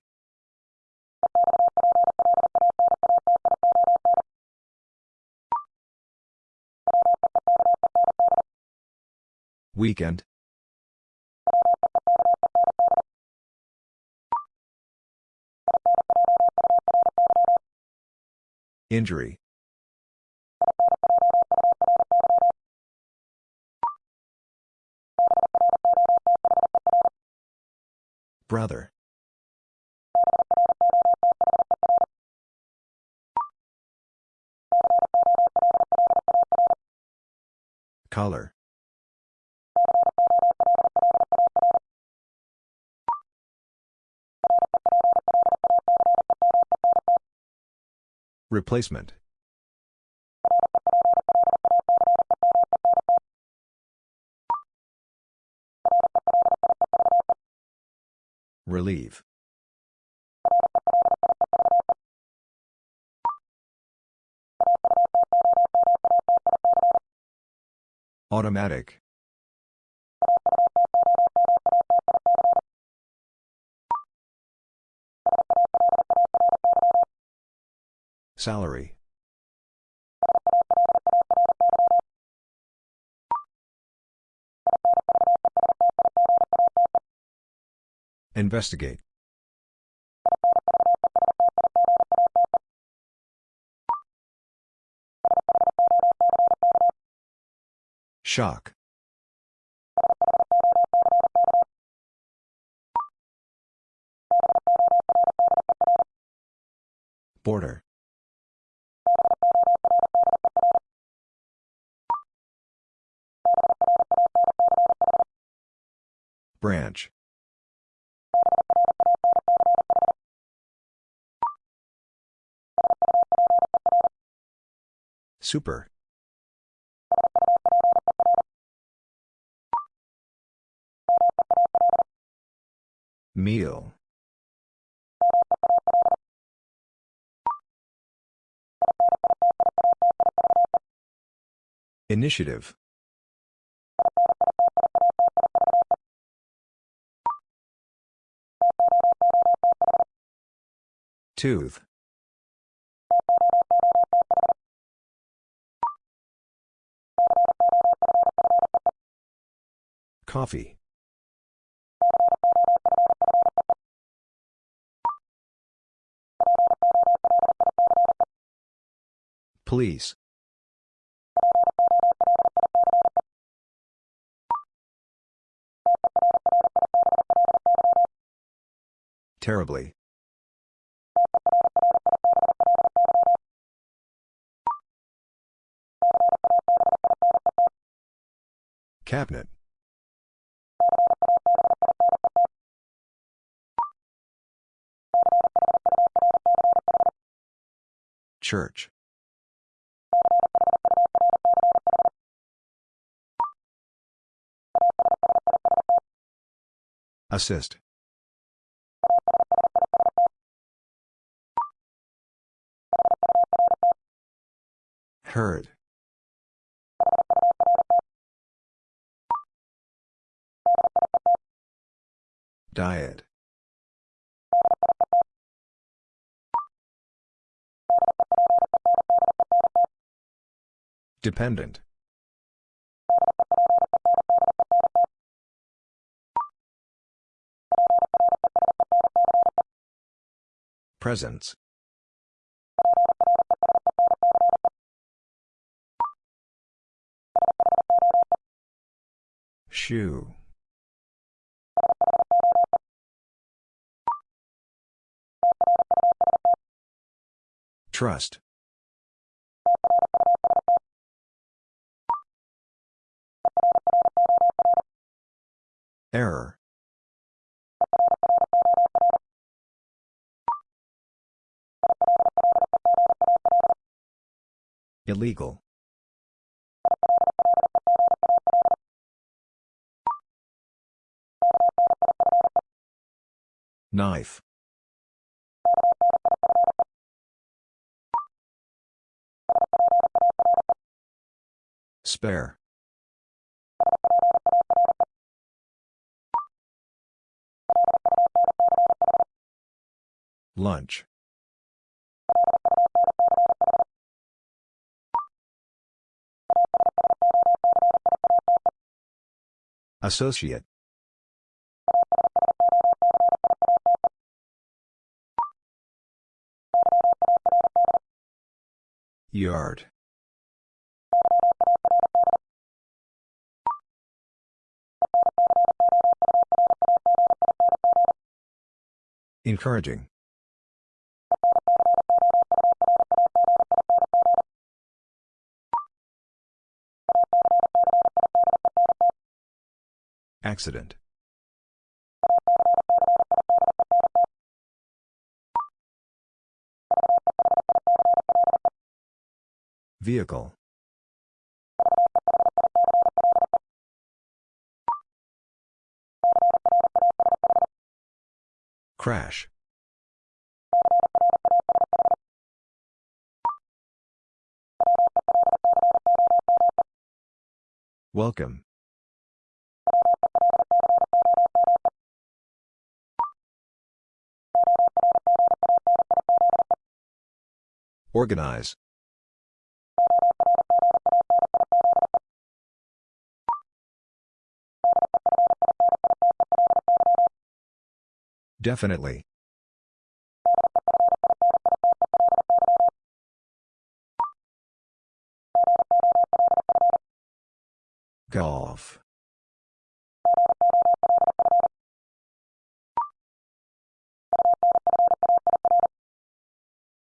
Weekend. Injury. Brother. Color. Replacement. Relieve. Automatic. Salary. Investigate. Shock. Border. Branch. Super. Meal. Initiative. Tooth. Coffee. Police. Terribly. Cabinet. Church. Assist. Heard. Diet. Dependent. Presence. Shoe. Trust. Error. Illegal. Knife. Spare. Lunch. Associate. Yard. Encouraging. Accident. Vehicle. Crash. Welcome. Organize. Definitely. Golf.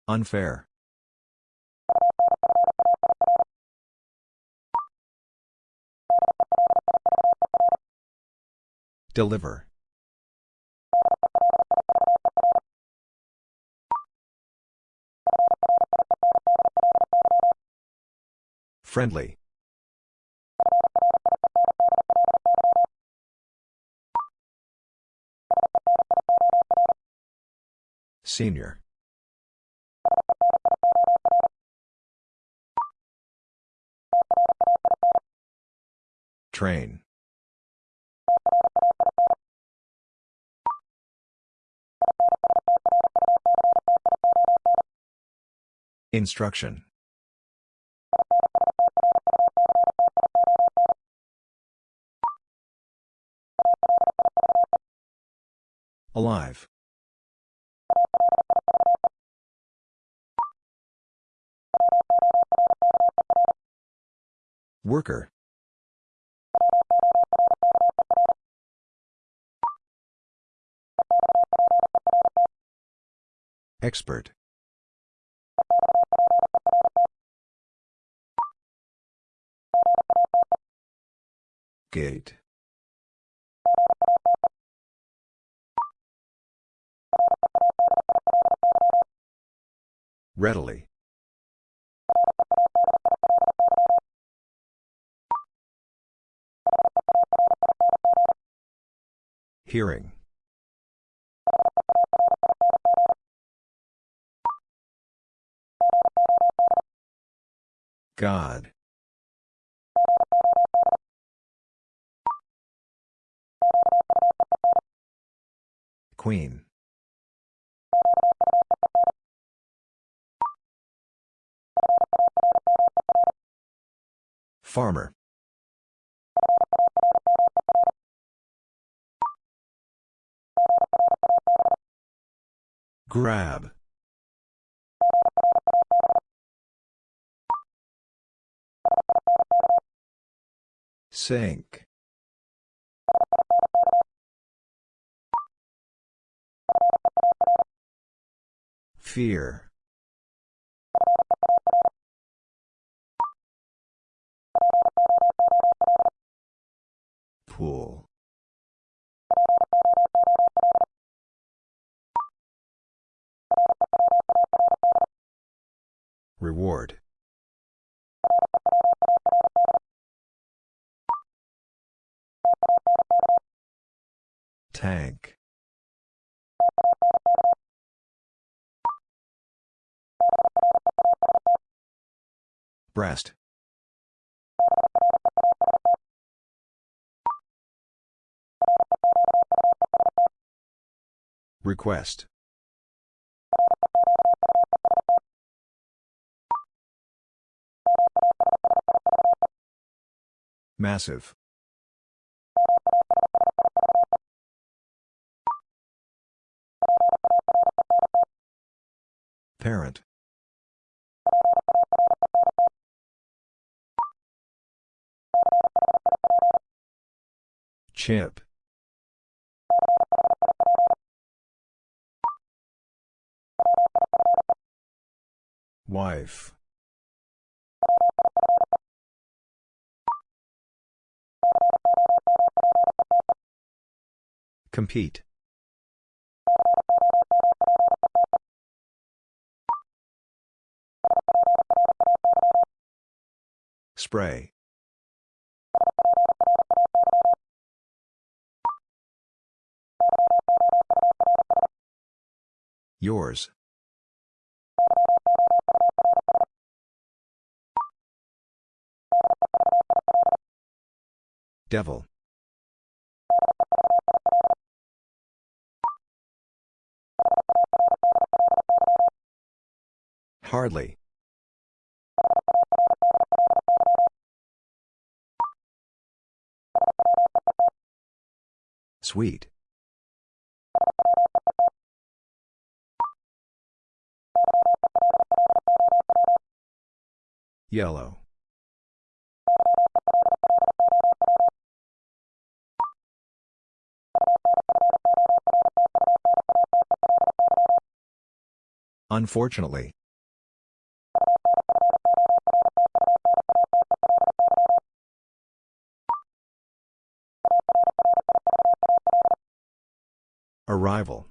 Unfair. Deliver. Friendly. Senior. Train. Instruction. Alive. Worker. Expert. Gate. Readily. Hearing. God. Queen. Farmer. Grab. Sink. Fear. Pool. Reward. Tank. Breast. Request. Massive. Parent. Chip. Wife. Compete. Spray. Yours. Devil. Hardly. Sweet. Yellow. Unfortunately. Arrival.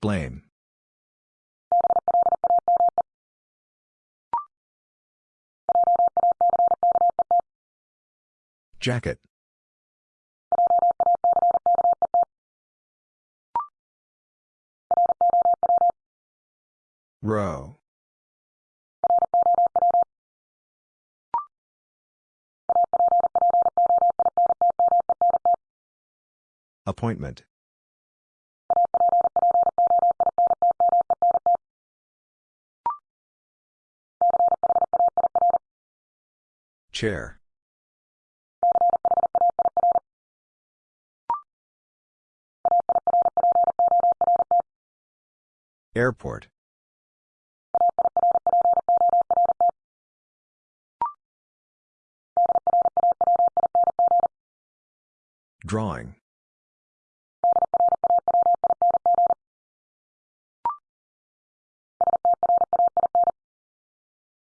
Blame. Jacket. Row. Appointment. Chair. Airport. Drawing.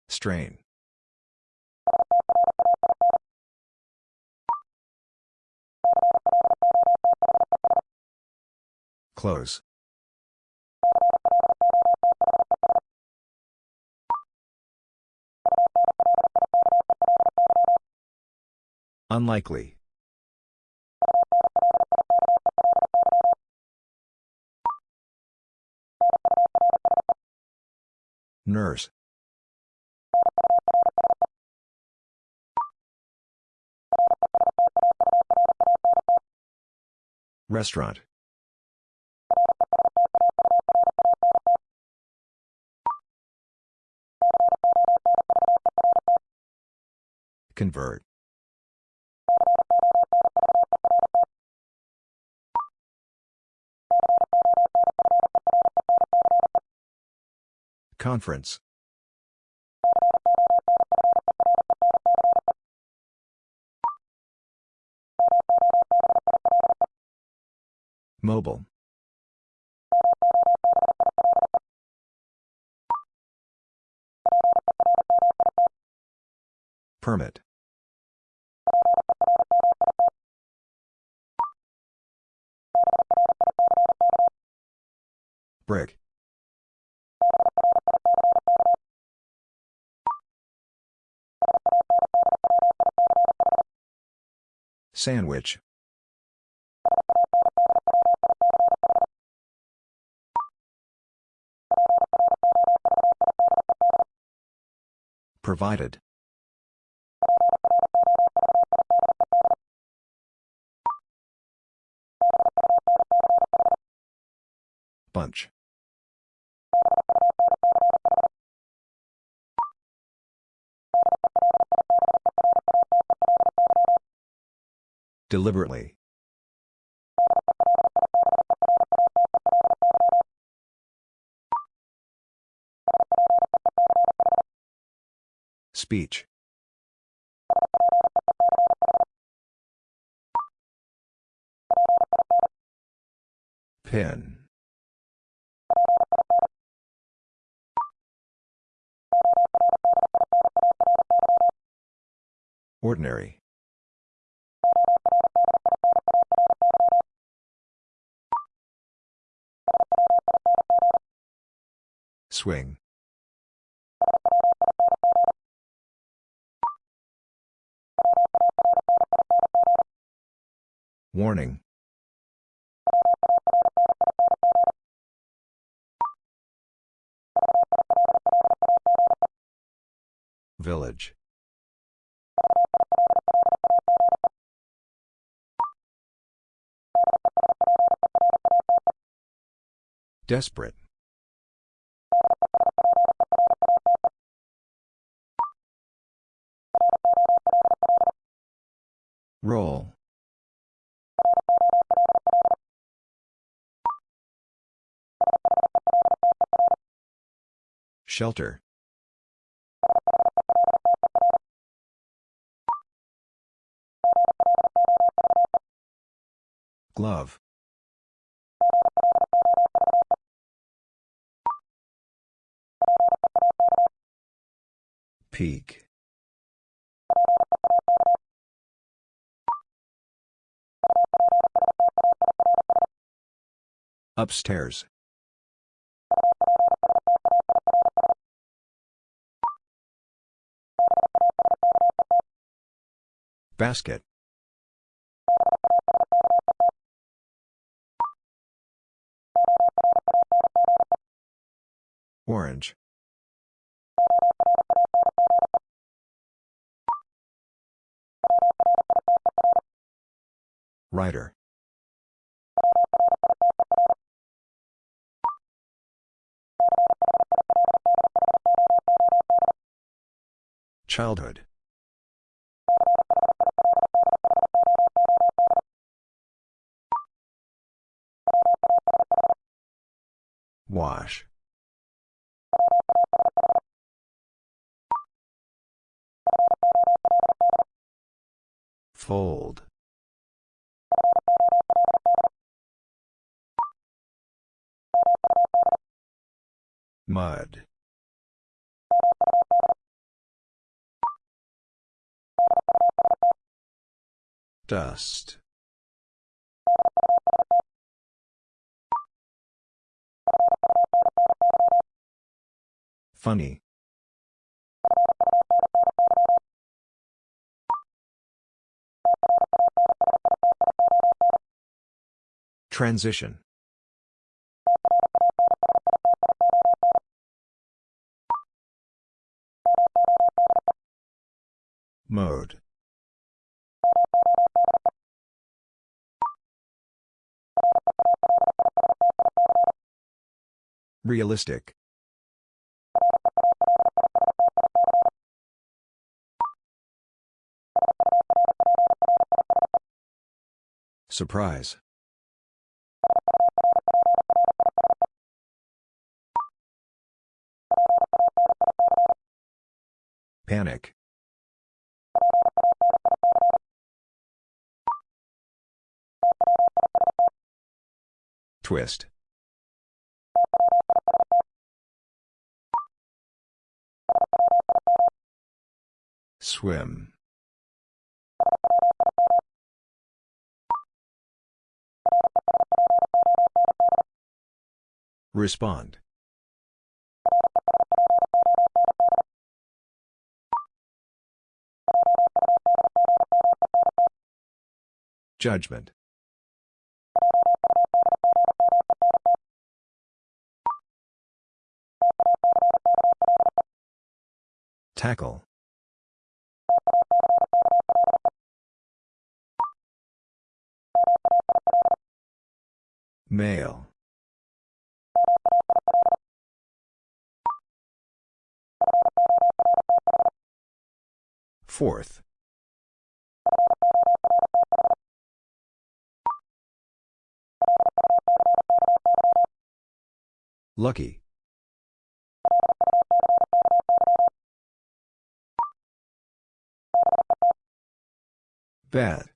Strain. Close. Unlikely. Nurse. Restaurant. Convert. Conference. Mobile. Permit. Brick. Sandwich. Provided. Bunch. Deliberately. Speech. Pin. Ordinary. Swing. Warning. Village. Desperate. Roll. Shelter. Glove. Peak. Upstairs. Basket. Orange. Writer. Childhood. Wash. Fold. Mud. Dust. Funny. Transition. Mode Realistic. Surprise. Panic. Twist. Swim. Respond. Judgment. Tackle. Male. Fourth. Lucky. Bad.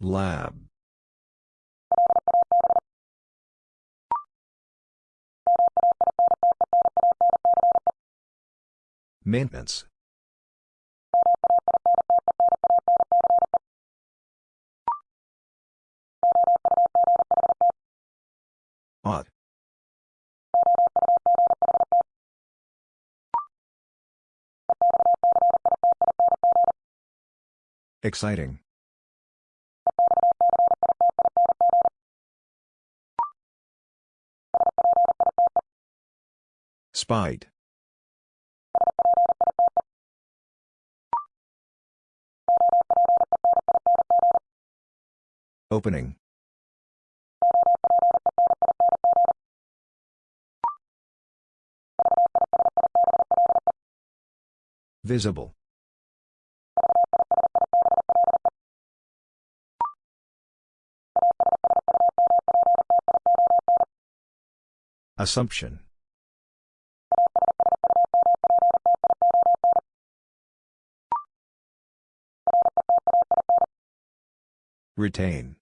Lab. Maintenance. Ought. Exciting. Spite. Opening. Visible. Assumption. Retain.